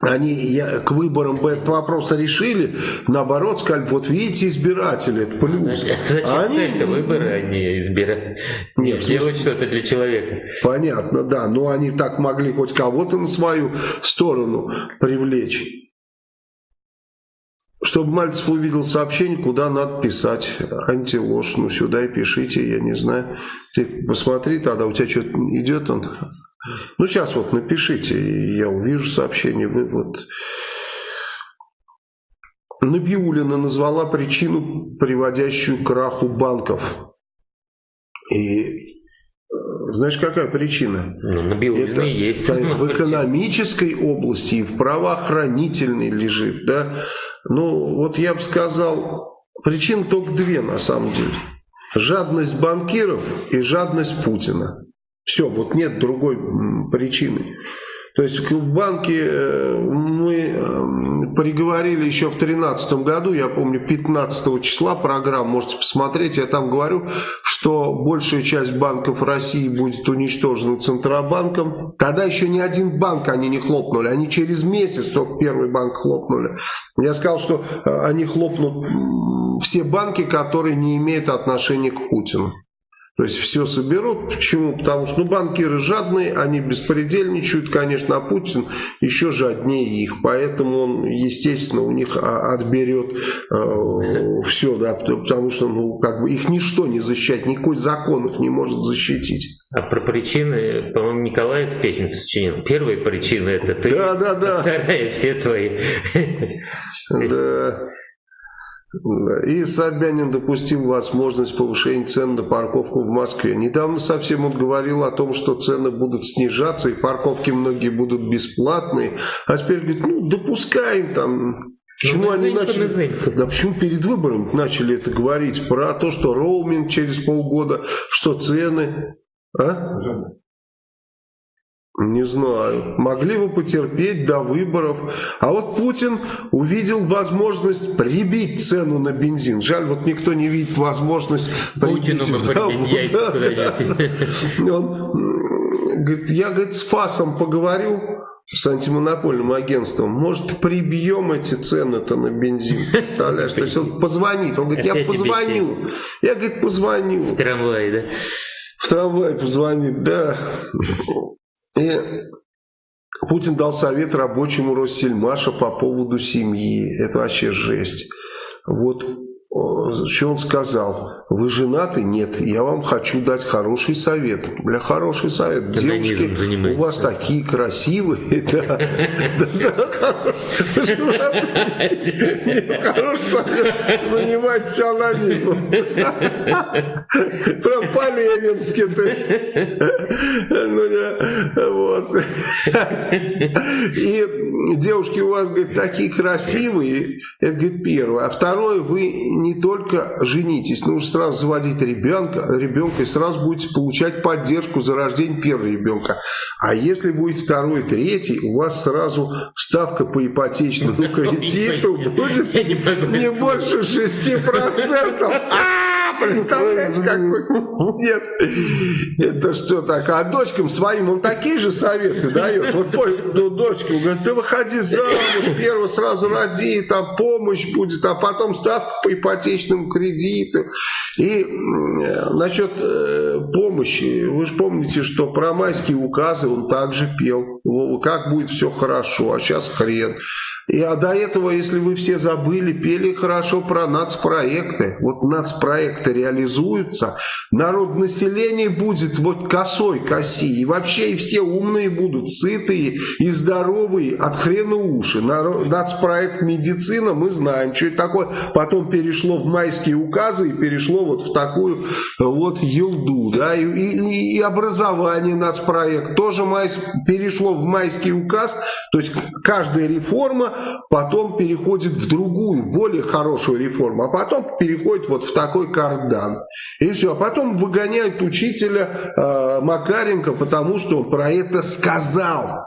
они я, к выборам бы этот вопрос решили, наоборот, сказали, вот видите, избиратели, это плюс. Зачем, зачем а они... цель-то выборы, а не избирать? Нет, сделать что-то для человека. Понятно, да, но они так могли хоть кого-то на свою сторону привлечь. Чтобы Мальцев увидел сообщение, куда надо писать антиложь, ну сюда и пишите, я не знаю. Ты посмотри тогда, у тебя что-то идет он ну, сейчас вот напишите, я увижу сообщение, вы вот... Набиулина назвала причину, приводящую к краху банков. И э, знаешь, какая причина? Ну, Набиулина Это есть. В экономической области и в правоохранительной лежит. Да? Ну, вот я бы сказал, причин только две на самом деле. Жадность банкиров и жадность Путина. Все, вот нет другой причины. То есть в банке э, мы э, приговорили еще в 2013 году, я помню, 15 числа программ, можете посмотреть, я там говорю, что большая часть банков России будет уничтожена Центробанком. Тогда еще ни один банк они не хлопнули, они через месяц только первый банк хлопнули. Я сказал, что э, они хлопнут все банки, которые не имеют отношения к Путину. То есть все соберут. Почему? Потому что ну, банкиры жадные, они беспредельничают, конечно, а Путин еще жаднее их. Поэтому он, естественно, у них отберет э, все, да, потому что ну, как бы их ничто не защищает, никакой закон их не может защитить. А про причины, по-моему, Николаев песню сочинил. Первая причина это ты, да, да, да. вторая все твои. Да. И Собянин допустил возможность повышения цен на парковку в Москве. Недавно совсем он говорил о том, что цены будут снижаться, и парковки многие будут бесплатные. А теперь говорит, ну допускаем там Почему ну, они начали, да почему перед выбором начали это говорить про то, что роуминг через полгода, что цены, а? Не знаю. Могли бы потерпеть до выборов. А вот Путин увидел возможность прибить цену на бензин. Жаль, вот никто не видит возможность прибить. Путину бы да, Он говорит, я говорит, с ФАСом поговорю, с антимонопольным агентством, может, прибьем эти цены-то на бензин, представляешь? То есть он позвонит, он говорит, я позвоню. Я, говорит, позвоню. В трамвае, да? В трамвае позвонит, да. И Путин дал совет рабочему Россельмаша по поводу семьи. Это вообще жесть. Вот что он сказал? Вы женаты? Нет. Я вам хочу дать хороший совет. Бля, хороший совет. Девушки, у вас такие красивые. Хороший совет. Занимайтесь анонизмом. Прям по-ленински ты. Ну, вот. И девушки у вас, говорит, такие красивые. Это, говорит, первое. А второе, вы не только женитесь, нужно сразу заводить ребенка, ребенка и сразу будете получать поддержку за рождение первого ребенка. А если будет второй, третий, у вас сразу ставка по ипотечному кредиту будет не больше 6%. Представляешь, какой? Нет. Это что так? А дочкам своим он такие же советы дает. Вот ну, дочке, говорит, ты выходи замуж, первого сразу роди, там помощь будет, а потом ставка по ипотечному кредиту. И насчет э, помощи, вы же помните, что про майские указы он также пел. Как будет все хорошо, а сейчас хрен. И, а до этого, если вы все забыли, пели хорошо про нацпроекты. Вот нацпроекты реализуются, народ население будет вот косой коси. И вообще и все умные будут, сытые и здоровые, от хрена уши. Нацпроект медицина, мы знаем, что это такое. Потом перешло в майские указы и перешло вот в такую вот елду, да, и, и, и образование нацпроект тоже май, перешло в майский указ, то есть каждая реформа потом переходит в другую, более хорошую реформу, а потом переходит вот в такой кардан. И все, а потом выгоняют учителя э, Макаренко, потому что он про это сказал.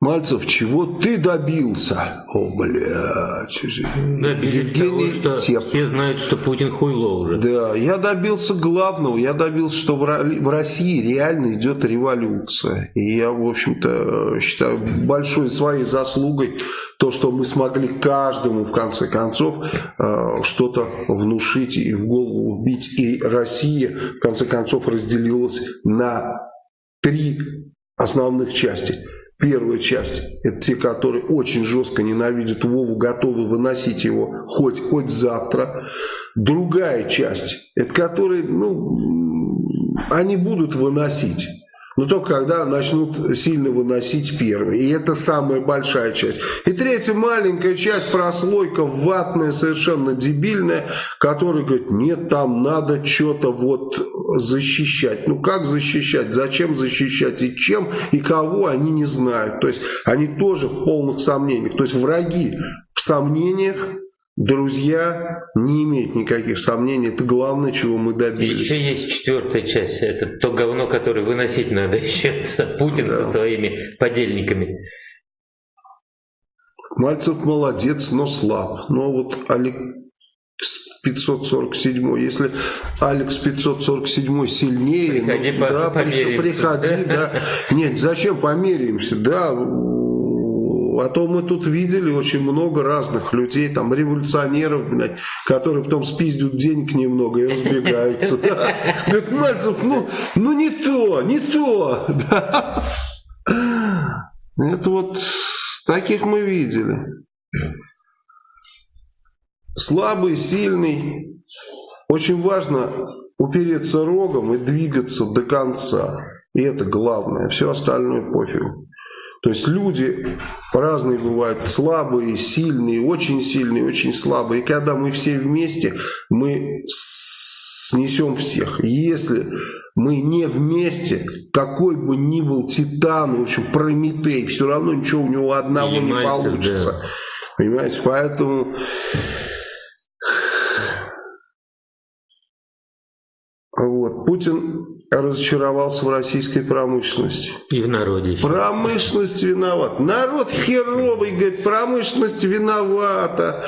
Мальцев, чего ты добился? О, блядь. Добились Евгений того, что Теп. все знают, что Путин хуйло уже. Да, я добился главного. Я добился, что в России реально идет революция. И я, в общем-то, считаю большой своей заслугой то, что мы смогли каждому, в конце концов, э, что-то внушить и в голову вбить. И Россия, в конце концов, разделилась на три основных части – Первая часть – это те, которые очень жестко ненавидят Вову, готовы выносить его хоть, хоть завтра. Другая часть – это которые, ну, они будут выносить но только когда начнут сильно выносить первые. И это самая большая часть. И третья маленькая часть, прослойка ватная, совершенно дебильная, которая говорит, нет, там надо что-то вот защищать. Ну как защищать? Зачем защищать? И чем? И кого? Они не знают. То есть они тоже в полных сомнениях. То есть враги в сомнениях, Друзья не имеют никаких сомнений, это главное, чего мы добились. Еще есть четвертая часть, это то говно, которое выносить надо еще, Путин да. со своими подельниками. Мальцев молодец, но слаб. Но вот Алекс 547, если Алекс 547 сильнее, приходи, ну, да, приходи, да. Нет, зачем померяемся, да, а то мы тут видели очень много разных людей, там революционеров, блядь, которые потом спиздят денег немного и разбегаются. Говорит, Мальцев, ну, ну не то, не то. Это вот таких мы видели. Слабый, сильный. Очень важно упереться рогом и двигаться до конца. И это главное. Все остальное пофигу. То есть люди разные бывают, слабые, сильные, очень сильные, очень слабые. И когда мы все вместе, мы снесем всех. Если мы не вместе, какой бы ни был Титан, в общем, Прометей, все равно ничего у него одного не получится. Да. Понимаете, поэтому... Вот. Путин разочаровался в российской промышленности. И в народе еще. Промышленность виноват. Народ херовый, говорит, промышленность виновата.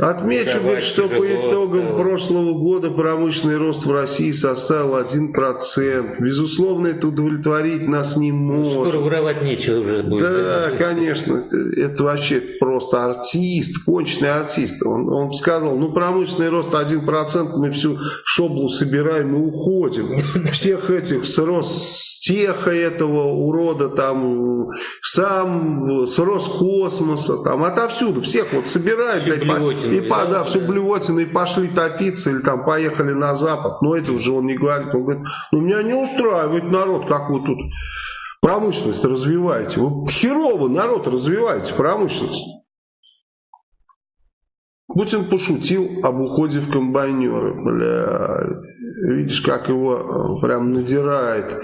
Отмечу, говорит, что по итогам стало. прошлого года промышленный рост в России составил 1%. Безусловно, это удовлетворить нас не может. Скоро воровать нечего уже будет. Да, конечно. Это вообще просто артист, конченый артист. Он, он сказал, ну промышленный рост 1%, мы всю шоблу собираем и уходим. Всех этих с Ростеха этого урода, там, сам с Роскосмоса, там, отовсюду, всех вот собирают, блядь, и по, да, всю блевотину, и пошли топиться, или там поехали на Запад. Но это уже он не говорит. Он говорит, ну меня не устраивает народ, как вы тут промышленность развиваете. Вы херово народ развиваете, промышленность. Путин пошутил об уходе в комбайнеры. Бля, видишь, как его э, прям надирает,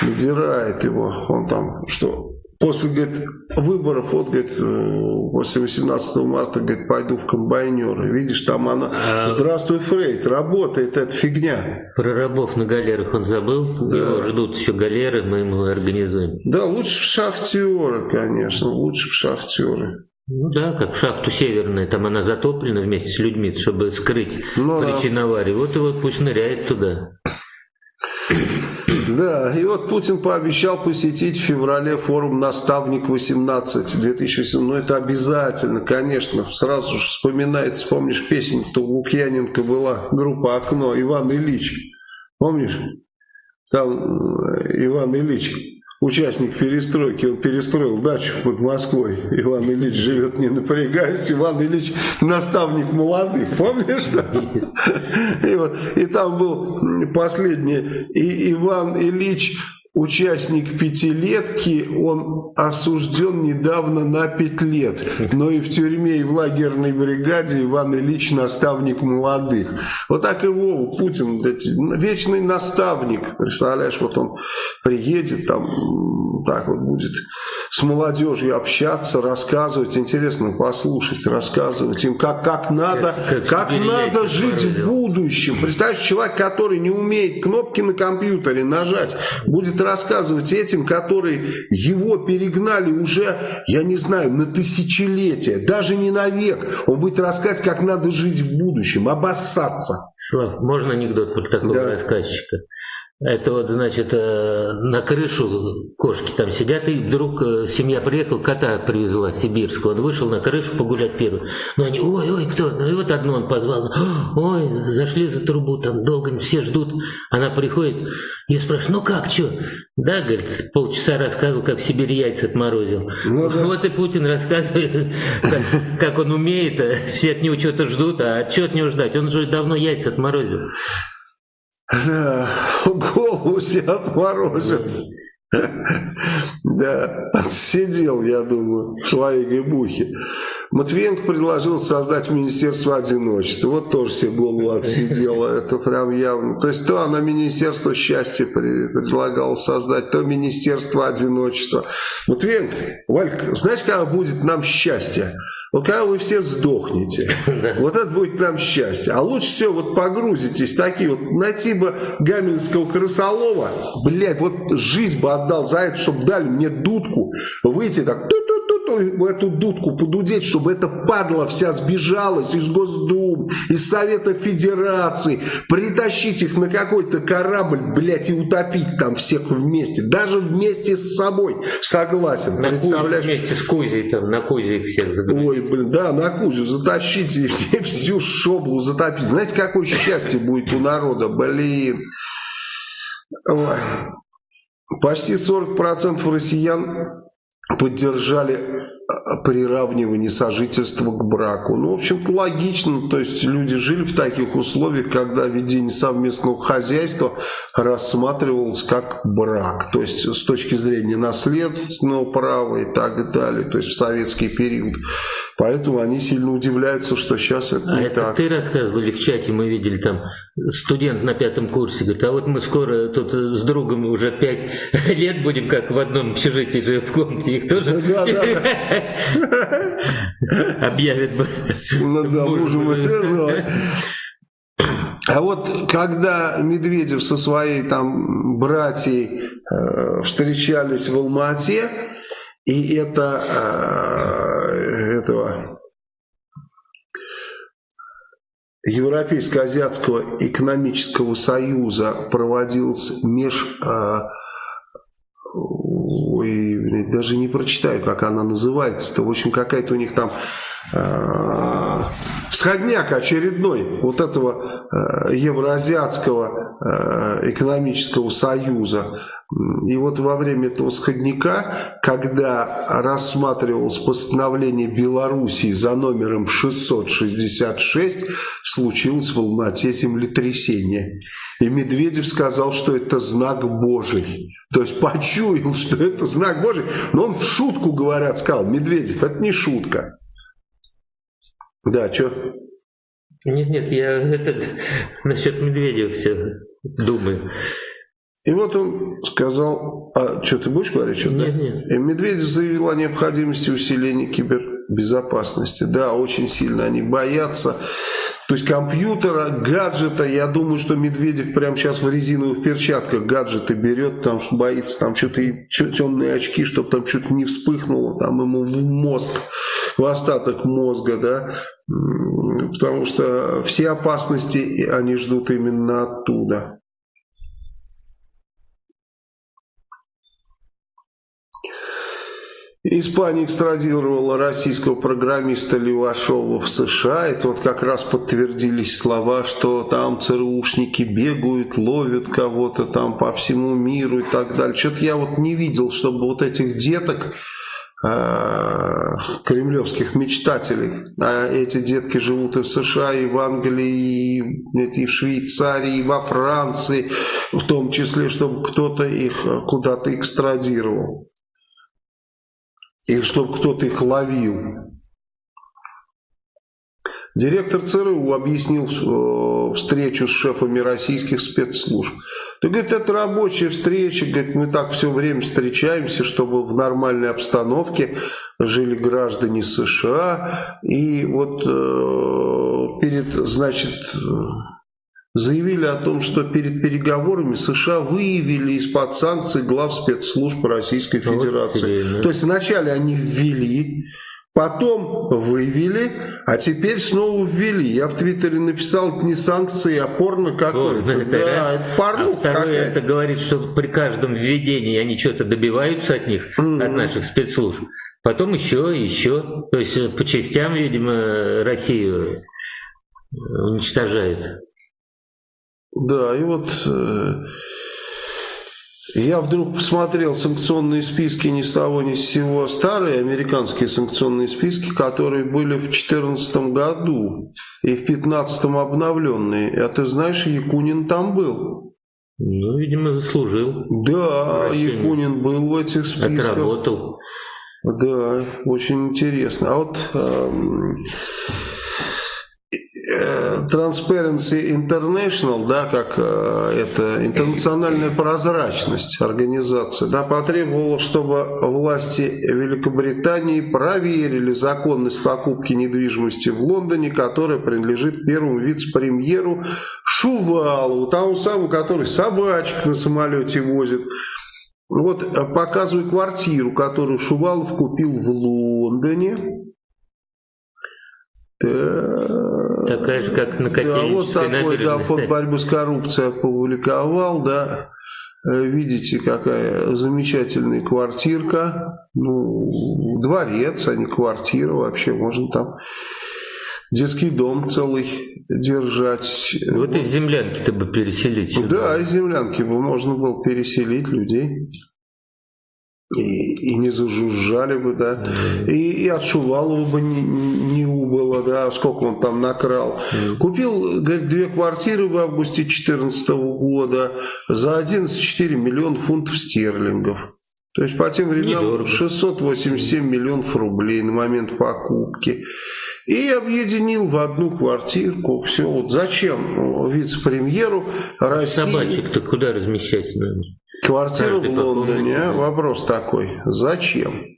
надирает его. Он там, что После, говорит, выборов, вот, говорит, э, после 18 марта, говорит, пойду в комбайнеры. Видишь, там она, а... здравствуй, Фрейд, работает эта фигня. Про рабов на галерах он забыл? Да. Его ждут еще галеры, мы ему организуем. Да, лучше в шахтеры, конечно, лучше в шахтеры. Ну да, как в шахту северная, там она затоплена вместе с людьми, чтобы скрыть ну, причину да. аварии. Вот и вот пусть ныряет туда. Да, и вот Путин пообещал посетить в феврале форум «Наставник-18» 2018. Ну, это обязательно, конечно. Сразу же вспоминается, помнишь, песня-то у Лукьяненко была, группа «Окно», Иван Ильич. Помнишь? Там э, Иван Ильич участник перестройки, он перестроил дачу под Москвой. Иван Ильич живет не напрягаясь, Иван Ильич наставник молодых, помнишь? И, вот, и там был последний, и Иван Ильич участник пятилетки, он осужден недавно на пять лет, но и в тюрьме, и в лагерной бригаде Иван Ильич наставник молодых. Вот так и Вова Путин, вечный наставник, представляешь, вот он приедет, там так вот будет с молодежью общаться, рассказывать, интересно послушать, рассказывать им, как, как надо, как, как надо жить в будущем. Представляешь, человек, который не умеет кнопки на компьютере нажать, будет рассказывать этим, которые его перегнали уже, я не знаю, на тысячелетия, даже не на век. Он будет рассказывать, как надо жить в будущем, обоссаться. Слав, можно анекдот про такого да. рассказчика? Это вот, значит, э, на крышу кошки там сидят, и вдруг э, семья приехала, кота привезла сибирского. Он вышел на крышу погулять первый. Ну они, ой, ой, кто? Ну и вот одну он позвал. Ой, зашли за трубу, там долго все ждут. Она приходит, я спрашиваю, ну как, что? Да, говорит, полчаса рассказывал, как в Сибири яйца отморозил. Ну, да. Вот и Путин рассказывает, как, как он умеет, а все от него что-то ждут, а что от него ждать? Он же давно яйца отморозил. Да, голову себе отморозил. Да, отсидел, я думаю, в своей гибухе. Матвиенко предложил создать Министерство одиночества. Вот тоже себе голову отсидела. Это прям явно. То есть то она Министерство счастья предлагала создать, то Министерство одиночества. Матвиенко, Валька, знаешь, когда будет нам счастье? Вот когда вы все сдохнете, вот это будет нам счастье. А лучше всего вот погрузитесь, такие вот, найти бы Гамельского крысолова, блядь, вот жизнь бы отдал за это, чтобы дали мне дудку, выйти так, в эту дудку подудеть, чтобы эта падла вся сбежалась из Госдум, из Совета Федерации, притащить их на какой-то корабль, блядь, и утопить там всех вместе, даже вместе с собой, согласен. На Представляешь? вместе с Кузей, там, на Кузе всех загрузить. Ой, блин, да, на Кузю затащить и все, всю шоблу затопить. Знаете, какое счастье будет у народа, блин. Почти 40% россиян поддержали э, приравнивание сожительства к браку. Ну, в общем-то, логично. То есть люди жили в таких условиях, когда ведение совместного хозяйства рассматривалось как брак. То есть с точки зрения наследственного права и так далее. То есть в советский период. Поэтому они сильно удивляются, что сейчас это а не это так. ты рассказывали в чате, мы видели там студент на пятом курсе, говорит, а вот мы скоро тут с другом уже пять лет будем, как в одном общежитии же в комнате, их тоже объявят. Ну да, мужем а вот когда Медведев со своей там братьей э, встречались в Алмате, и это э, этого Европейско-Азиатского экономического союза проводился меж... Э, ой, даже не прочитаю, как она называется-то. В общем, какая-то у них там э, сходняк очередной вот этого э, Евроазиатского э, экономического союза. И вот во время этого сходника, когда рассматривалось постановление Белоруссии за номером 666, случилось в Алмате землетрясение. И Медведев сказал, что это знак Божий. То есть почуял, что это знак Божий. Но он в шутку, говорят, сказал, Медведев, это не шутка. Да, что? Нет, нет, я этот, насчет Медведева все думаю. И вот он сказал, а что, ты будешь говорить что-то? Нет, нет. И Медведев заявил о необходимости усиления кибербезопасности. Да, очень сильно они боятся. То есть компьютера, гаджета, я думаю, что Медведев прямо сейчас в резиновых перчатках гаджеты берет, что боится там что-то, темные очки, чтобы там что-то не вспыхнуло, там ему в мозг, в остаток мозга, да, потому что все опасности они ждут именно оттуда. Испания экстрадировала российского программиста Левашова в США. Это вот как раз подтвердились слова, что там ЦРУшники бегают, ловят кого-то там по всему миру и так далее. Что-то я вот не видел, чтобы вот этих деток э, кремлевских мечтателей. А эти детки живут и в США, и в Англии, и в Швейцарии, и во Франции, в том числе, чтобы кто-то их куда-то экстрадировал. Или чтобы кто-то их ловил. Директор ЦРУ объяснил э, встречу с шефами российских спецслужб. Ты говорит, это рабочая встреча, говорит, мы так все время встречаемся, чтобы в нормальной обстановке жили граждане США. И вот э, перед, значит, заявили о том, что перед переговорами США выявили из-под санкций глав спецслужб Российской Федерации. Вот, То есть вначале они ввели Потом вывели, а теперь снова ввели. Я в Твиттере написал, это не санкции, а порно какое-то. Вот, да, это порно а второе, это говорит, что при каждом введении они что-то добиваются от них, mm-hmm. от наших спецслужб. Потом еще еще. То есть э, по частям, видимо, Россию э, уничтожают. Да, и вот... Э я вдруг посмотрел санкционные списки ни с того ни с сего, старые американские санкционные списки, которые были в 2014 году и в 2015 обновленные. А ты знаешь, Якунин там был. Ну, видимо, заслужил. Да, Якунин был в этих списках. Отработал. Да, очень интересно. А вот... Эм, Transparency International, да, как э, это интернациональная прозрачность организации, да, потребовала, чтобы власти Великобритании проверили законность покупки недвижимости в Лондоне, которая принадлежит первому вице-премьеру Шувалову, тому самому, который собачек на самолете возит. Вот э, показываю квартиру, которую Шувалов купил в Лондоне. Такая же, как на Да, вот такой, да, фонд борьбы с коррупцией опубликовал, да. Э, видите, какая замечательная квартирка. Ну, дворец, а не квартира вообще. Можно там детский дом целый держать. Вот из землянки-то бы переселить. Сюда. Да, из землянки бы можно было переселить людей и, и не зажужжали бы, да, и, и от Шувалова бы не, не убыло, да, сколько он там накрал. Купил, говорит, две квартиры в августе 2014 года за 11,4 миллиона фунтов стерлингов. То есть по тем временам Недорого. 687 миллионов рублей на момент покупки. И объединил в одну квартирку. Все, вот зачем вице-премьеру России... Собачек-то куда размещать надо? Квартиру в Лондоне, вопрос такой, зачем?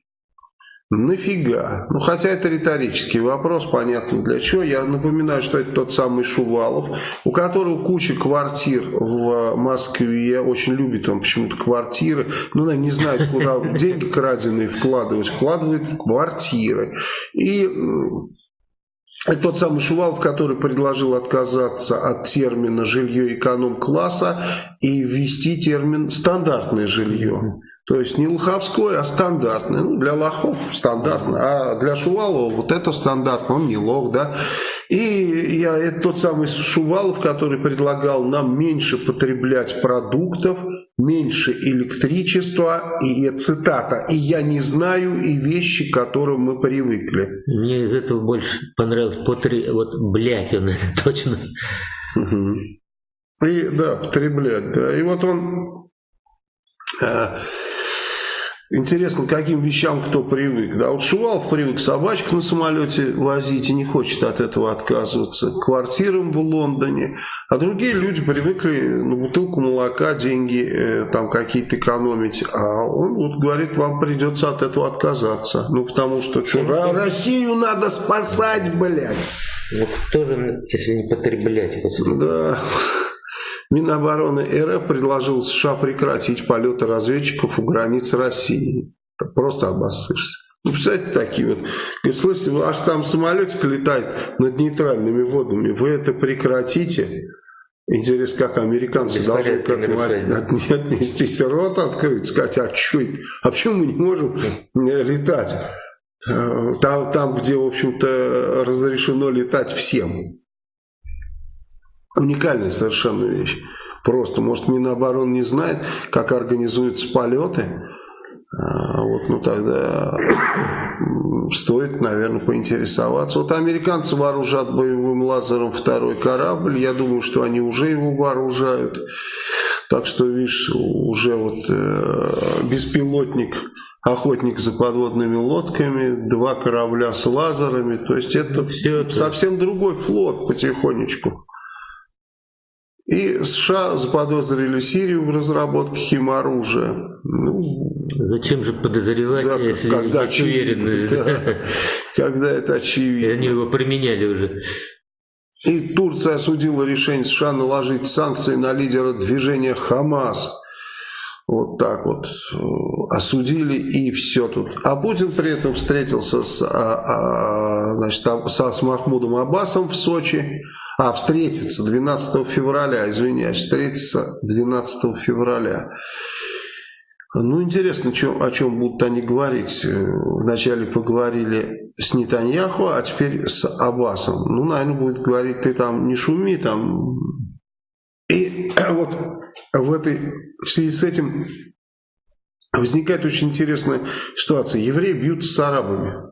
Нафига? Ну, хотя это риторический вопрос, понятно для чего. Я напоминаю, что это тот самый Шувалов, у которого куча квартир в Москве. Очень любит он почему-то квартиры. Ну, не знает, куда деньги краденые вкладывать. Вкладывает в квартиры. И это тот самый Шувалов, который предложил отказаться от термина «жилье эконом-класса» и ввести термин «стандартное жилье». То есть не лоховское, а стандартное. Ну, для лохов стандартно, а для Шувалова вот это стандартно, он не лох, да. И я, это тот самый Шувалов, который предлагал нам меньше потреблять продуктов, меньше электричества, и цитата, «и я не знаю, и вещи, к которым мы привыкли». Мне из этого больше понравилось, потри... вот, блядь, он это точно. И, да, потреблять, да. И вот он... Интересно, к каким вещам кто привык. Да, вот Шувалов привык собачек на самолете возить и не хочет от этого отказываться. К квартирам в Лондоне. А другие люди привыкли на бутылку молока деньги э, там какие-то экономить. А он вот говорит, вам придется от этого отказаться. Ну, потому что, что Россию надо спасать, блядь. Ну, тоже, если не потреблять. Да. Минобороны РФ предложил США прекратить полеты разведчиков у границ России. Просто обоссышься. Ну, представляете, такие вот. Говорит, слышите, аж там самолетик летает над нейтральными водами. Вы это прекратите. Интересно, как американцы должны к этому отнестись. Рот открыть, сказать, а что А почему мы не можем летать? Э, там, там где, в общем-то, разрешено летать всем. Уникальная совершенно вещь. Просто, может, Минобороны не знает, как организуются полеты. А, вот, ну тогда стоит, наверное, поинтересоваться. Вот американцы вооружат боевым лазером второй корабль. Я думаю, что они уже его вооружают. Так что, видишь, уже вот э, беспилотник, охотник за подводными лодками, два корабля с лазерами. То есть это Все совсем это... другой флот потихонечку. И США заподозрили Сирию в разработке химоружия. Ну, Зачем же подозревать, да, если когда есть уверенность? Да, когда это очевидно. Они его применяли уже. И Турция осудила решение США наложить санкции на лидера движения Хамас. Вот так вот э, осудили и все тут. А Путин при этом встретился с, а, а, значит, со, с Махмудом Аббасом в Сочи. А, встретиться 12 февраля, извиняюсь, встретиться 12 февраля. Ну, интересно, чем, о чем будут они говорить. Э, вначале поговорили с Нетаньяху, а теперь с Аббасом. Ну, наверное, будет говорить, ты там не шуми, там... И вот в этой в связи с этим возникает очень интересная ситуация. Евреи бьются с арабами.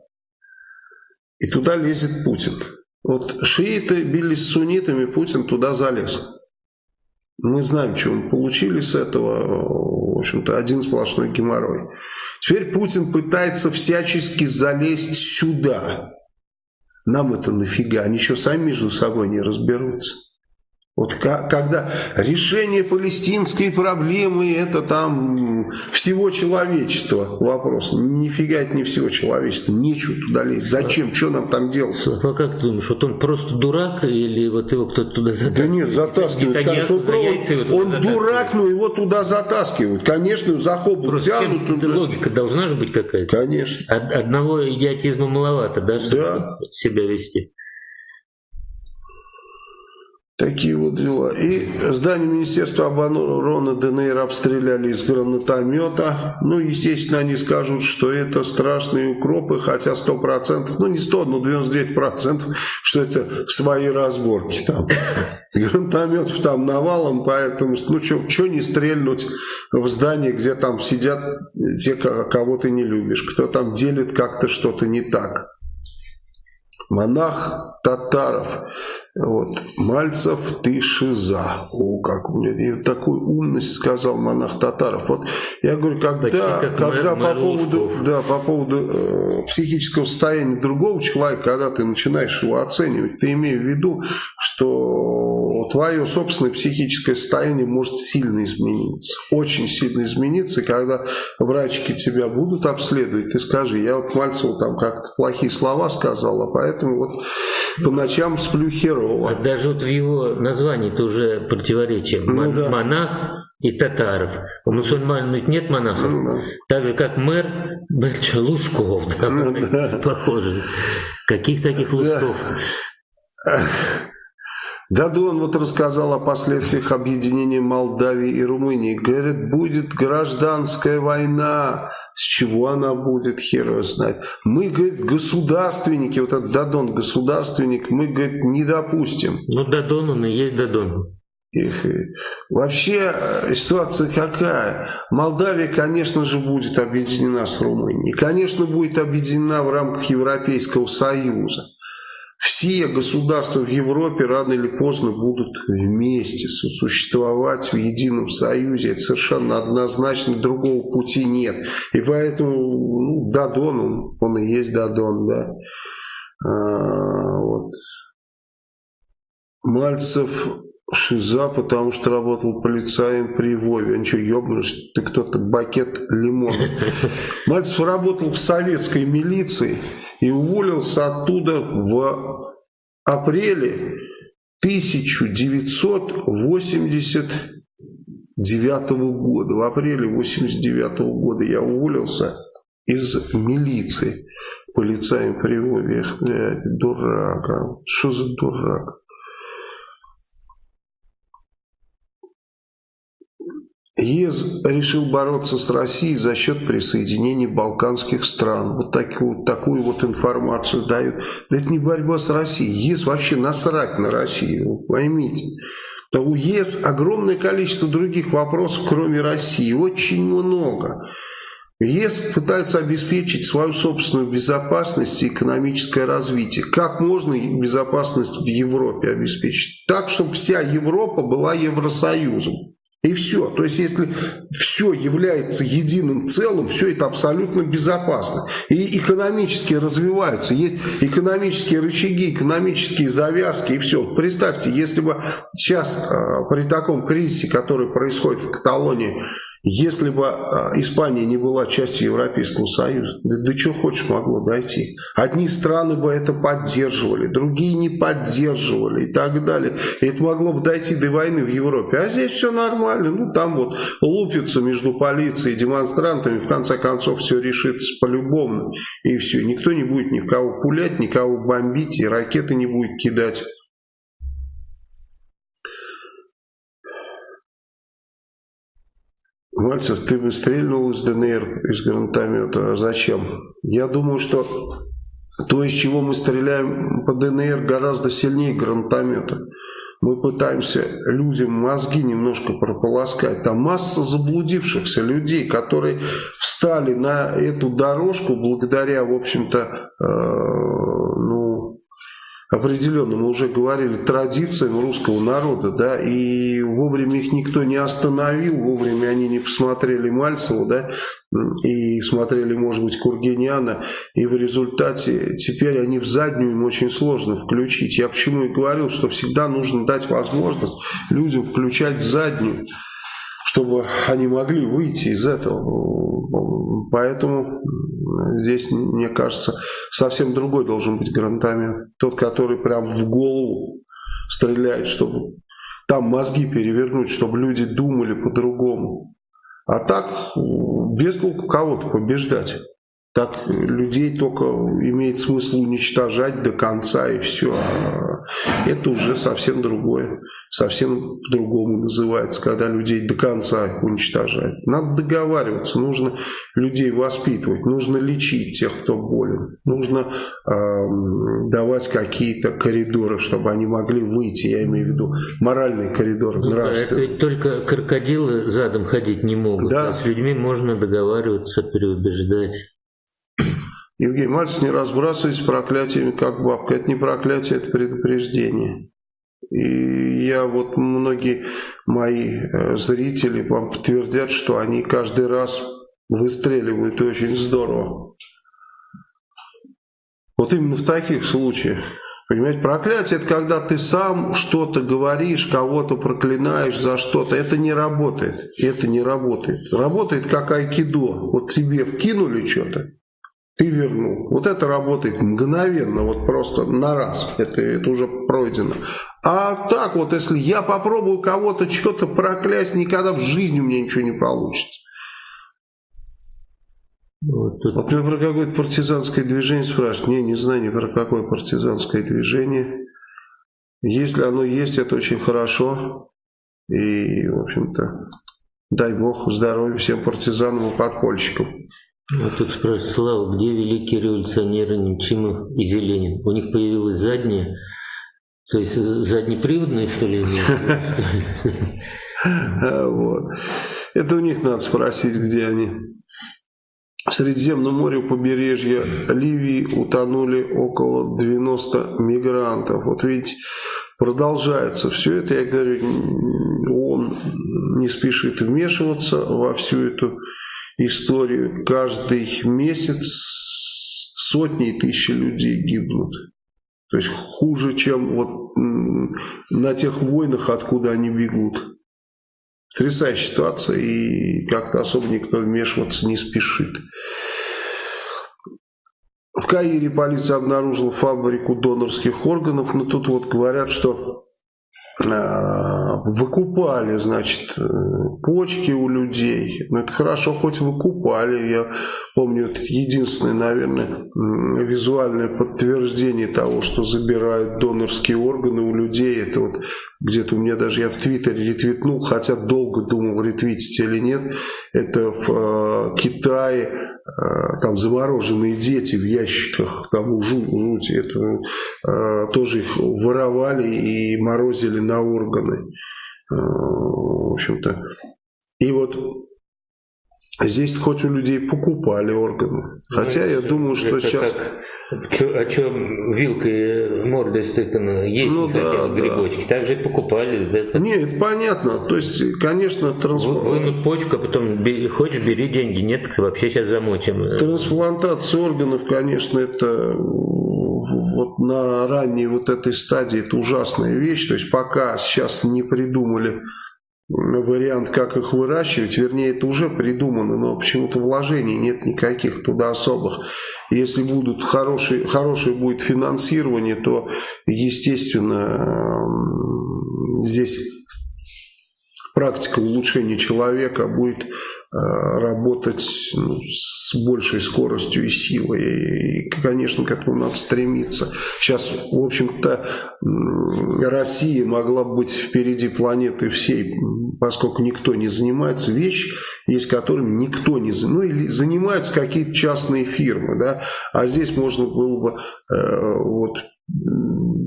И туда лезет Путин. Вот шииты бились с суннитами, Путин туда залез. Мы знаем, что мы получили с этого. В общем-то, один сплошной геморрой. Теперь Путин пытается всячески залезть сюда. Нам это нафига? Они что, сами между собой не разберутся? Вот когда решение палестинской проблемы это там всего человечества вопрос. Нифига это не всего человечества. Нечего туда лезть. Зачем? Что нам там делать? А как ты думаешь, вот он просто дурак или вот его кто-то туда затаскивает? Да нет, затаскивают. Конечно, он, он дурак, но его туда затаскивают. Конечно, за хобот просто тянут. Туда. Логика должна же быть какая-то. Конечно. Одного идиотизма маловато, да, чтобы да. себя вести. Такие вот дела. И здание Министерства обороны ДНР обстреляли из гранатомета. Ну, естественно, они скажут, что это страшные укропы, хотя 100%, ну не 100, но 99%, что это свои разборки там. Гранатометов там навалом, поэтому, ну, что не стрельнуть в здание, где там сидят те, кого ты не любишь, кто там делит как-то что-то не так монах Татаров. Вот. Мальцев, ты шиза. О, как у меня и такую умность сказал монах Татаров. Вот я говорю, когда, когда по, поводу, да, по поводу э, психического состояния другого человека, когда ты начинаешь его оценивать, ты имеешь в виду, что твое собственное психическое состояние может сильно измениться. Очень сильно измениться. И когда врачки тебя будут обследовать, ты скажи, я вот Мальцеву там как-то плохие слова сказал, а поэтому вот по ночам сплю херово. А даже вот в его названии это уже противоречие. Ну, да. Монах и татаров. У мусульман ведь нет монахов. Ну, да. Так же, как мэр Лужков. Да, ну, да. Похоже. Каких таких Лужков? Да. Дадон вот рассказал о последствиях объединения Молдавии и Румынии. Говорит, будет гражданская война. С чего она будет, хер его знает. Мы, говорит, государственники, вот этот Дадон государственник, мы, говорит, не допустим. Ну, Дадон он и есть Дадон. Их. Вообще э, ситуация какая? Молдавия, конечно же, будет объединена с Румынией. Конечно, будет объединена в рамках Европейского Союза все государства в Европе рано или поздно будут вместе существовать в едином союзе. Это совершенно однозначно, другого пути нет. И поэтому ну, Дадон, он, он и есть Дадон, да. А, вот. Мальцев Шиза, потому что работал полицаем при Вове. Он что, ебнулся? Ты кто-то бакет лимона. Мальцев работал в советской милиции и уволился оттуда в апреле 1989 года. В апреле 1989 года я уволился из милиции полицаем при Вове. Дурак, а? что за дурак? ЕС решил бороться с Россией за счет присоединения балканских стран. Вот такую, такую вот информацию дают. Но это не борьба с Россией. ЕС вообще насрать на Россию, поймите. То у ЕС огромное количество других вопросов, кроме России. Очень много. ЕС пытается обеспечить свою собственную безопасность и экономическое развитие. Как можно безопасность в Европе обеспечить? Так, чтобы вся Европа была Евросоюзом. И все. То есть, если все является единым целым, все это абсолютно безопасно. И экономически развиваются. Есть экономические рычаги, экономические завязки и все. Представьте, если бы сейчас э, при таком кризисе, который происходит в Каталонии, если бы а, Испания не была частью Европейского Союза, да, да что хочешь могло дойти. Одни страны бы это поддерживали, другие не поддерживали и так далее. И это могло бы дойти до войны в Европе. А здесь все нормально. Ну там вот лупятся между полицией и демонстрантами. В конце концов все решится по-любому. И все. Никто не будет ни в кого пулять, никого бомбить и ракеты не будет кидать. Мальцев, ты бы стрельнул из ДНР, из гранатомета. А зачем? Я думаю, что то, из чего мы стреляем по ДНР, гораздо сильнее гранатомета. Мы пытаемся людям мозги немножко прополоскать. Там масса заблудившихся людей, которые встали на эту дорожку благодаря, в общем-то, э, определенно, мы уже говорили, традициям русского народа, да, и вовремя их никто не остановил, вовремя они не посмотрели Мальцева, да, и смотрели, может быть, Кургиняна, и в результате теперь они в заднюю им очень сложно включить. Я почему и говорил, что всегда нужно дать возможность людям включать заднюю, чтобы они могли выйти из этого. Поэтому здесь, мне кажется, совсем другой должен быть гранатомет. Тот, который прям в голову стреляет, чтобы там мозги перевернуть, чтобы люди думали по-другому. А так, без толку кого-то побеждать. Так людей только имеет смысл уничтожать до конца и все. А это уже совсем другое. Совсем по-другому называется, когда людей до конца уничтожать. Надо договариваться, нужно людей воспитывать, нужно лечить тех, кто болен. Нужно э, давать какие-то коридоры, чтобы они могли выйти, я имею в виду моральные коридоры, ну, нравственные. Это только крокодилы задом ходить не могут, да. а с людьми можно договариваться, переубеждать. Евгений Мальцев, не разбрасывайтесь проклятиями, как бабка. Это не проклятие, это предупреждение. И я вот, многие мои э, зрители вам подтвердят, что они каждый раз выстреливают очень здорово. Вот именно в таких случаях. Понимаете, проклятие это когда ты сам что-то говоришь, кого-то проклинаешь за что-то. Это не работает. Это не работает. Работает как айкидо. Вот тебе вкинули что-то, ты вернул. Вот это работает мгновенно, вот просто на раз. Это, это уже пройдено. А так вот, если я попробую кого-то что-то проклясть, никогда в жизни у меня ничего не получится. Вот, тут... вот меня про какое-то партизанское движение спрашивают. Не, не знаю ни про какое партизанское движение. Если оно есть, это очень хорошо. И, в общем-то, дай бог здоровья всем партизанам и подпольщикам. А тут спрашивают, Слава, где великие революционеры Немчимов и Зеленин? У них появилась задняя, то есть заднеприводная, что ли? Вот. Это у них надо спросить, где они. В Средиземном море у побережья Ливии утонули около 90 мигрантов. Вот видите, продолжается все это. Я говорю, он не спешит вмешиваться во всю эту историю. Каждый месяц сотни и тысячи людей гибнут. То есть хуже, чем вот на тех войнах, откуда они бегут. Потрясающая ситуация, и как-то особо никто вмешиваться не спешит. В Каире полиция обнаружила фабрику донорских органов, но тут вот говорят, что выкупали, значит, э, почки у людей. Ну, это хорошо, хоть выкупали. Я помню, это единственное, наверное, визуальное подтверждение того, что забирают донорские органы у людей. Это вот где-то у меня даже я в Твиттере ретвитнул, хотя долго думал, ретвитить или нет. Это в э, Китае Э, там замороженные дети в ящиках, там жуть, это, э, тоже их воровали и морозили на органы. Э, в общем-то. И вот Здесь хоть у людей покупали органы. Хотя я думаю, что сейчас... Как, чё, а что вилкой мордой стыкано есть ну, да, грибочки? Да. Так же покупали. Да? Нет, это понятно. То есть, конечно, трансплантация... Вынут почку, а потом бери, хочешь, бери деньги. Нет, вообще сейчас замочим. Трансплантация органов, конечно, это вот на ранней вот этой стадии это ужасная вещь. То есть, пока сейчас не придумали вариант, как их выращивать, вернее, это уже придумано, но почему-то вложений нет никаких туда особых. Если будут хорошие, хорошее будет финансирование, то, естественно, здесь практика улучшения человека будет Э, работать ну, с большей скоростью и силой. И, конечно, к этому надо стремиться. Сейчас, в общем-то, Россия могла быть впереди планеты всей, поскольку никто не занимается. Вещь есть, которым никто не занимается. Ну, или занимаются какие-то частные фирмы, да, а здесь можно было бы э, вот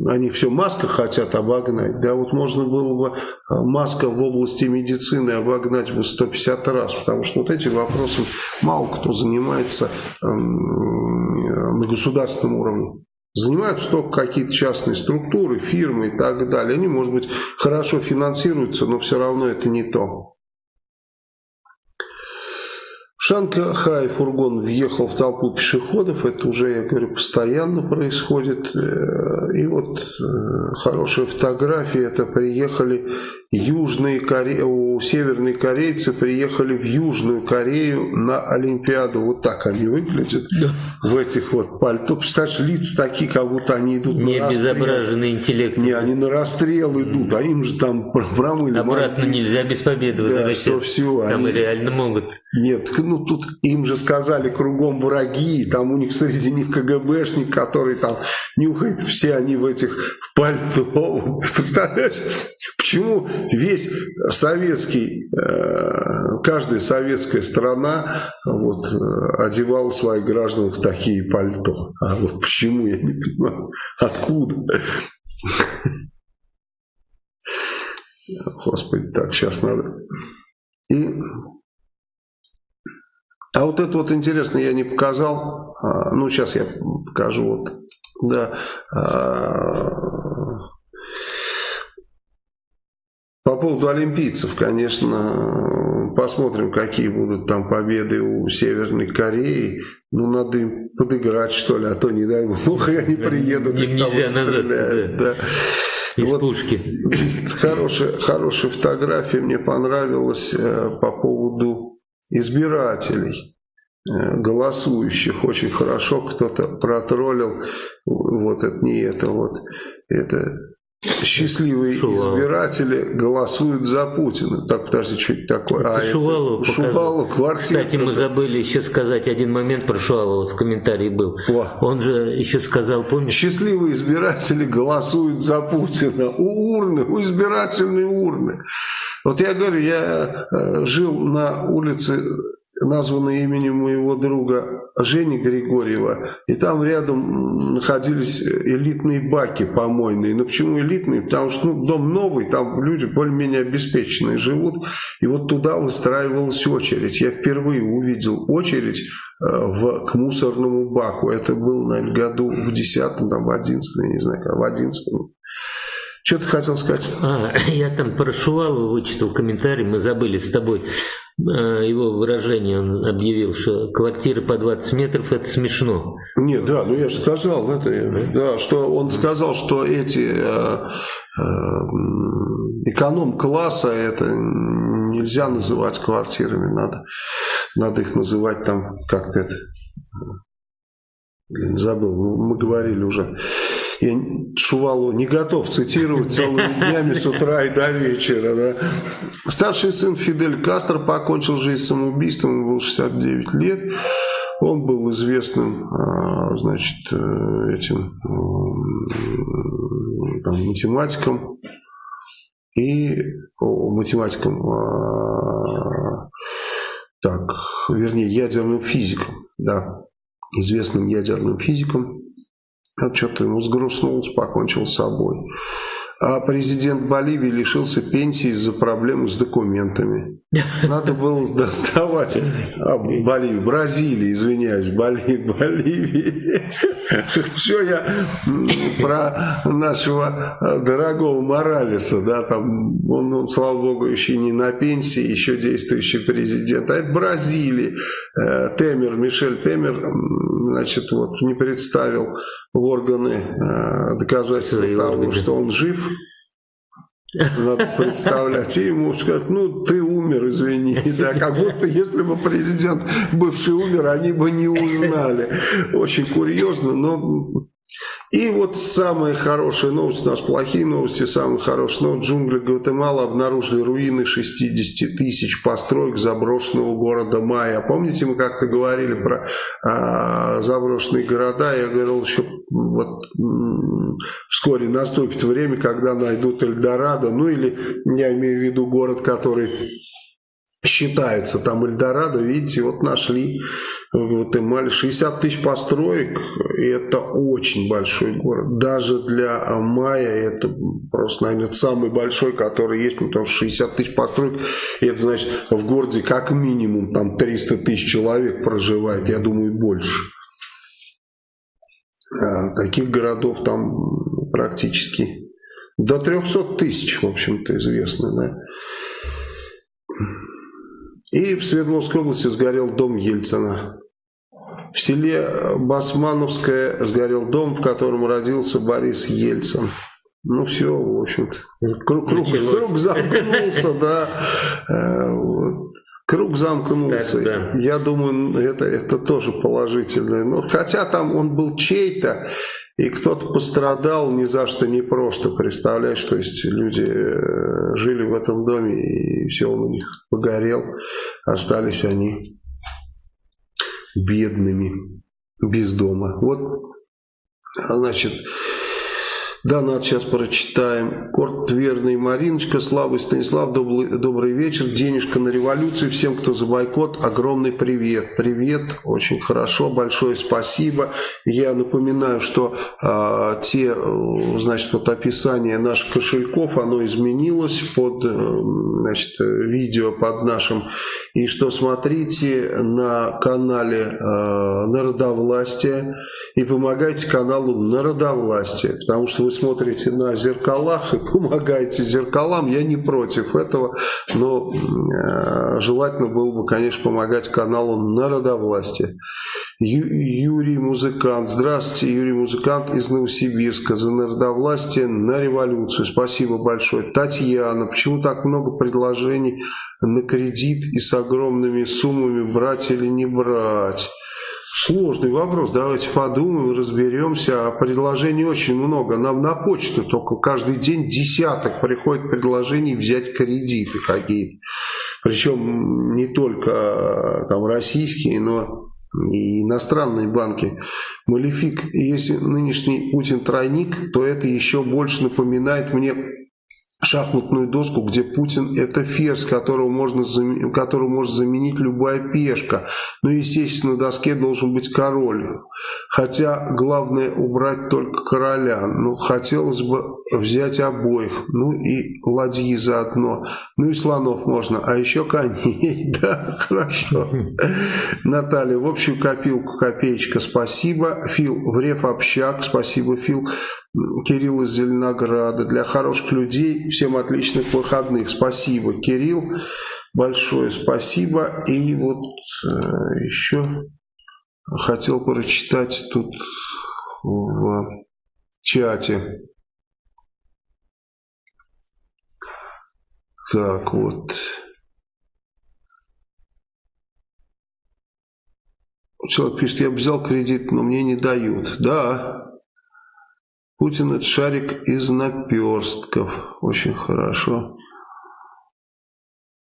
они все маска хотят обогнать, да, вот можно было бы э, маска в области медицины обогнать бы 150 раз, потому что вот этим вопросом мало кто занимается на государственном уровне. Занимаются только какие-то частные структуры, фирмы и так далее. Они, может быть, хорошо финансируются, но все равно это не то. Шанхай фургон въехал в толпу пешеходов, это уже, я говорю, постоянно происходит. Э, и вот э, хорошая фотография, это приехали Южные Коре... у северные корейцы приехали в Южную Корею на Олимпиаду. Вот так они выглядят да. в этих вот пальто. Представляешь, лица такие, как будто они идут Не на обезображенный интеллект. Не, они на расстрел идут, а им же там промыли Обратно мозги. нельзя без победы Да, что все. Там они... реально могут. Нет, ну тут им же сказали кругом враги, там у них среди них КГБшник, который там нюхает, все они в этих пальто. Представляешь? Почему весь советский, э, каждая советская страна вот, э, одевала своих граждан в такие пальто? А вот почему, я не понимаю. Откуда? Господи, так, сейчас надо. И... А вот это вот интересно, я не показал. А, ну, сейчас я покажу. Вот, да. А, по поводу олимпийцев, конечно, посмотрим, какие будут там победы у Северной Кореи. Ну, надо им подыграть, что ли, а то, не дай бог, они приедут. Им нельзя назад, да. да. Из вот пушки. Хорошая, хорошая фотография мне понравилась э, по поводу избирателей э, голосующих. Очень хорошо кто-то протроллил. Вот это не это вот. Это счастливые Шувалов. избиратели голосуют за Путина. Так, подожди, что это такое? Это а, Шувалов это Шувалов, квартира. Кстати, мы забыли еще сказать один момент про Шувалова, в комментарии был. О. Он же еще сказал, помнишь? Счастливые избиратели голосуют за Путина. У урны, у избирательной урны. Вот я говорю, я э, жил на улице названный именем моего друга Жени Григорьева. И там рядом находились элитные баки помойные. Но почему элитные? Потому что ну, дом новый, там люди более-менее обеспеченные живут. И вот туда выстраивалась очередь. Я впервые увидел очередь э, в, к мусорному баку. Это было, наверное, году в 10 там, в 11 не знаю, в 11 что ты хотел сказать? А, я там про Шувалова вычитал комментарий, мы забыли с тобой его выражение, он объявил, что квартиры по 20 метров это смешно. Нет, да, ну я же сказал, это, да, что он сказал, что эти э, э, эконом-класса это нельзя называть квартирами, надо, надо их называть там как-то это, блин, забыл, мы говорили уже я Шувалова не готов цитировать целыми днями с утра и до вечера. Да. Старший сын Фидель Кастро покончил жизнь самоубийством, ему было 69 лет. Он был известным а, значит, э, этим там, математиком и о, математиком, а, так, вернее, ядерным физиком, да, известным ядерным физиком. Вот что-то ему сгрустнулось, покончил с собой. А президент Боливии лишился пенсии из-за проблем с документами. Надо было доставать а, Боливию, Бразилии, извиняюсь, Боли, Боливии. Что я про нашего дорогого Моралеса, да, там он, он, слава богу, еще не на пенсии, еще действующий президент. А это Бразилия. Э, Темер, Мишель Темер, значит, вот не представил в органы э, доказательства Свои того, органы. что он жив. Надо представлять. И ему сказать, ну, ты умер, извини. Да, как будто, если бы президент бывший умер, они бы не узнали. Очень курьезно, но и вот самые хорошие новости, у нас плохие новости, самые хорошие новости. Джунгли Гватемала обнаружили руины 60 тысяч построек заброшенного города Майя. Помните, мы как-то говорили про а, заброшенные города? Я говорил еще, вот вскоре наступит время, когда найдут Эльдорадо, ну или я имею в виду город, который считается там Эльдорадо, видите, вот нашли в Гватемале 60 тысяч построек, это очень большой город. Даже для Майя это просто, наверное, самый большой, который есть, потому что 60 тысяч построек, и это значит, в городе как минимум там 300 тысяч человек проживает, я думаю, больше. А таких городов там практически до 300 тысяч, в общем-то, известно, да. И в Свердловской области сгорел дом Ельцина. В селе Басмановское сгорел дом, в котором родился Борис Ельцин. Ну все, в общем-то. Круг, круг, круг замкнулся, да. Э, круг замкнулся. да. Я думаю, это, это тоже положительное. Но, хотя там он был чей-то, и кто-то пострадал ни за что не просто. Представляешь, то есть люди э, жили в этом доме, и все он у них погорел. Остались они бедными, без дома. Вот, значит, Донат сейчас прочитаем. Корт Верный Мариночка, Слава Станислав, добрый, добрый вечер. Денежка на революцию. Всем, кто за бойкот, огромный привет. Привет, очень хорошо, большое спасибо. Я напоминаю, что э, те, значит, вот описание наших кошельков, оно изменилось под, э, значит, видео под нашим. И что смотрите на канале э, Народовластия и помогайте каналу Народовластия, потому что вы смотрите на зеркалах и помогаете зеркалам, я не против этого, но э, желательно было бы, конечно, помогать каналу Народовластия. Ю, Юрий Музыкант, здравствуйте, Юрий Музыкант из Новосибирска, за народовластие на революцию, спасибо большое. Татьяна, почему так много предложений на кредит и с огромными суммами брать или не брать? Сложный вопрос, давайте подумаем, разберемся. А предложений очень много. Нам на почту только каждый день десяток приходит предложений взять кредиты какие-то. Причем не только а, там российские, но и иностранные банки. Малефик, если нынешний Путин тройник, то это еще больше напоминает мне шахматную доску, где Путин это ферзь, которого можно, которого может заменить любая пешка. Ну, естественно, на доске должен быть король. Хотя главное убрать только короля. Ну, хотелось бы взять обоих. Ну, и ладьи заодно. Ну, и слонов можно. А еще коней. Да, хорошо. Наталья, в общем копилку копеечка, спасибо. Фил, Врев общак, спасибо, Фил. Кирилл из Зеленограда. Для хороших людей всем отличных выходных. Спасибо, Кирилл. Большое спасибо. И вот э, еще хотел прочитать тут в чате. Так вот. Человек пишет, я взял кредит, но мне не дают. Да, Путин это шарик из наперстков. Очень хорошо.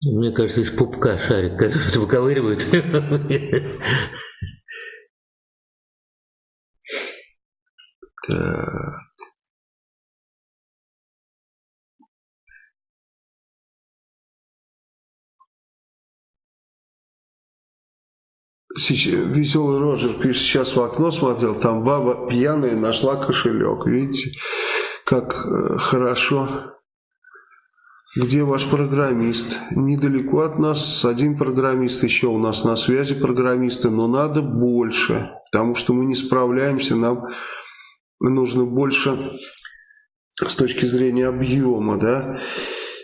Мне кажется, из пупка шарик, который выковыривают. Так. Веселый Роджер пишет, сейчас в окно смотрел, там баба пьяная нашла кошелек. Видите, как э, хорошо. Где ваш программист? Недалеко от нас один программист, еще у нас на связи программисты, но надо больше, потому что мы не справляемся, нам нужно больше с точки зрения объема да,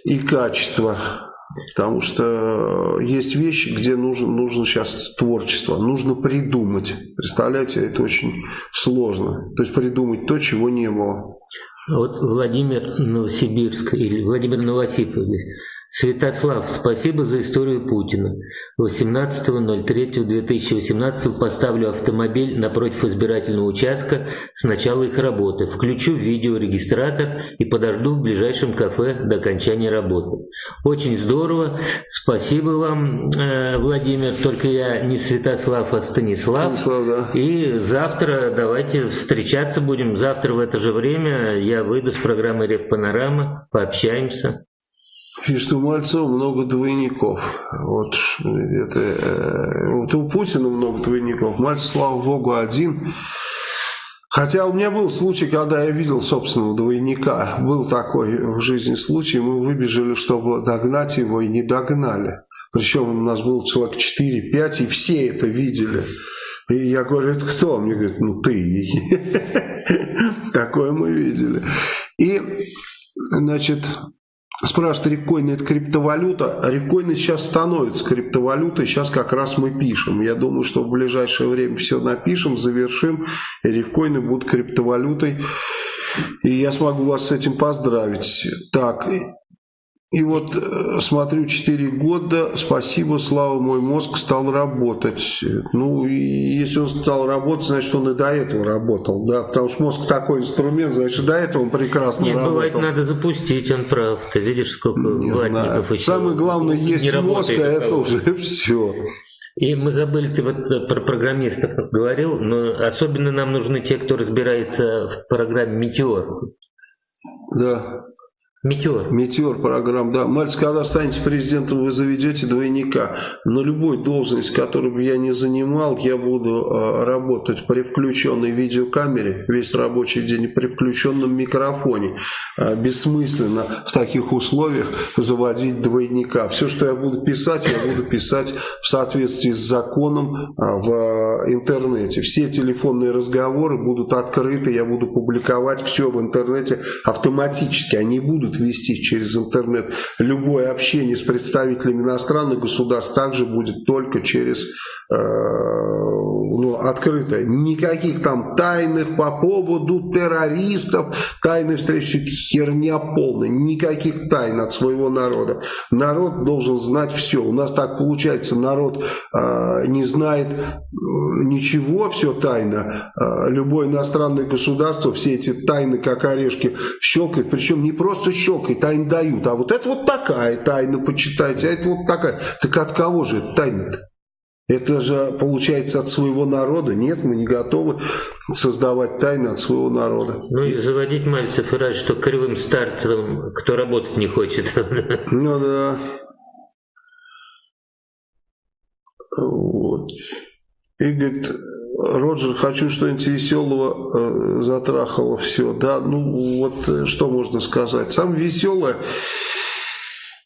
и качества. Потому что есть вещи, где нужно, нужно сейчас творчество, нужно придумать. Представляете, это очень сложно. То есть придумать то, чего не было. Вот Владимир Новосибирск или Владимир Новосипов Святослав, спасибо за историю Путина. 18.03.2018 поставлю автомобиль напротив избирательного участка с начала их работы. Включу видеорегистратор и подожду в ближайшем кафе до окончания работы. Очень здорово. Спасибо вам, э, Владимир. Только я не Святослав, а Станислав. Станислав да. И завтра давайте встречаться будем. Завтра в это же время я выйду с программы Рев Панорама. Пообщаемся. Пишет, у Мальцева много двойников. Вот, это, э, вот у Путина много двойников. Мальцев, слава богу, один. Хотя у меня был случай, когда я видел собственного двойника. Был такой в жизни случай. Мы выбежали, чтобы догнать его, и не догнали. Причем у нас было человек 4-5, и все это видели. И я говорю, это кто? Мне говорят, ну ты. Такое мы видели. И, значит, Спрашивают, рифкоин это криптовалюта. Рифкоины сейчас становятся криптовалютой, сейчас как раз мы пишем. Я думаю, что в ближайшее время все напишем, завершим, и рифкоины будут криптовалютой. И я смогу вас с этим поздравить. Так, и вот э, смотрю 4 года, спасибо, слава, мой мозг стал работать. Ну, и если он стал работать, значит, он и до этого работал, да, потому что мозг такой инструмент, значит, до этого он прекрасно Нет, работал. бывает, надо запустить, он прав, ты видишь, сколько не ватников еще Самое главное, есть не мозг, а это уже все. И мы забыли, ты вот про программистов говорил, но особенно нам нужны те, кто разбирается в программе «Метеор». Да. Метеор. Метеор программа, да. Мальцев, когда станете президентом, вы заведете двойника. На любой должность, которую бы я не занимал, я буду э, работать при включенной видеокамере весь рабочий день, при включенном микрофоне. Э, бессмысленно в таких условиях заводить двойника. Все, что я буду писать, я буду писать в соответствии с законом э, в интернете. Все телефонные разговоры будут открыты, я буду публиковать все в интернете автоматически. Они будут будут вести через интернет. Любое общение с представителями иностранных государств также будет только через э, ну, открытое. Никаких там тайных по поводу террористов, тайной встречи, херня полная. Никаких тайн от своего народа. Народ должен знать все. У нас так получается, народ э, не знает ничего, все тайно. Э, любое иностранное государство все эти тайны, как орешки, щелкает. Причем не просто щелкает, а им дают. А вот это вот такая тайна, почитайте, а это вот такая. Так от кого же это тайна-то? Это же получается от своего народа. Нет, мы не готовы создавать тайны от своего народа. Ну и заводить Мальцев и рад, что кривым стартером кто работать не хочет. Ну да. Вот. И говорит, Роджер, хочу что-нибудь веселого, э, затрахало все. Да, ну вот э, что можно сказать. Самое веселое,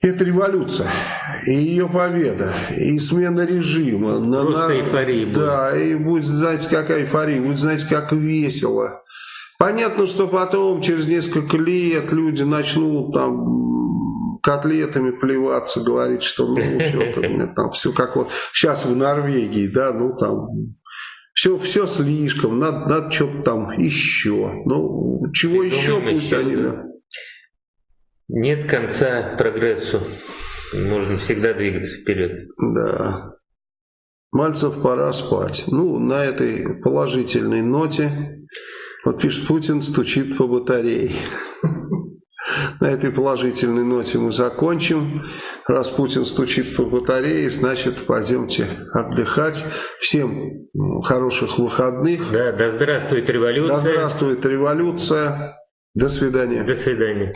это революция, и ее победа, и смена режима. Просто на, эйфория будет. Да, и будет, знаете, какая эйфория, будет, знаете, как весело. Понятно, что потом, через несколько лет, люди начнут там котлетами плеваться, говорить, что ну, что-то там все как вот сейчас в Норвегии, да, ну там все, все слишком, надо, надо что-то там еще. Ну, чего еще, пусть они... Да. Нет конца прогрессу. Можно всегда двигаться вперед. Да. Мальцев, пора спать. Ну, на этой положительной ноте, вот пишет Путин, стучит по батарее. На этой положительной ноте мы закончим. Раз Путин стучит по батарее, значит, пойдемте отдыхать. Всем хороших выходных. Да, да здравствует революция. Да здравствует революция. До свидания. До свидания.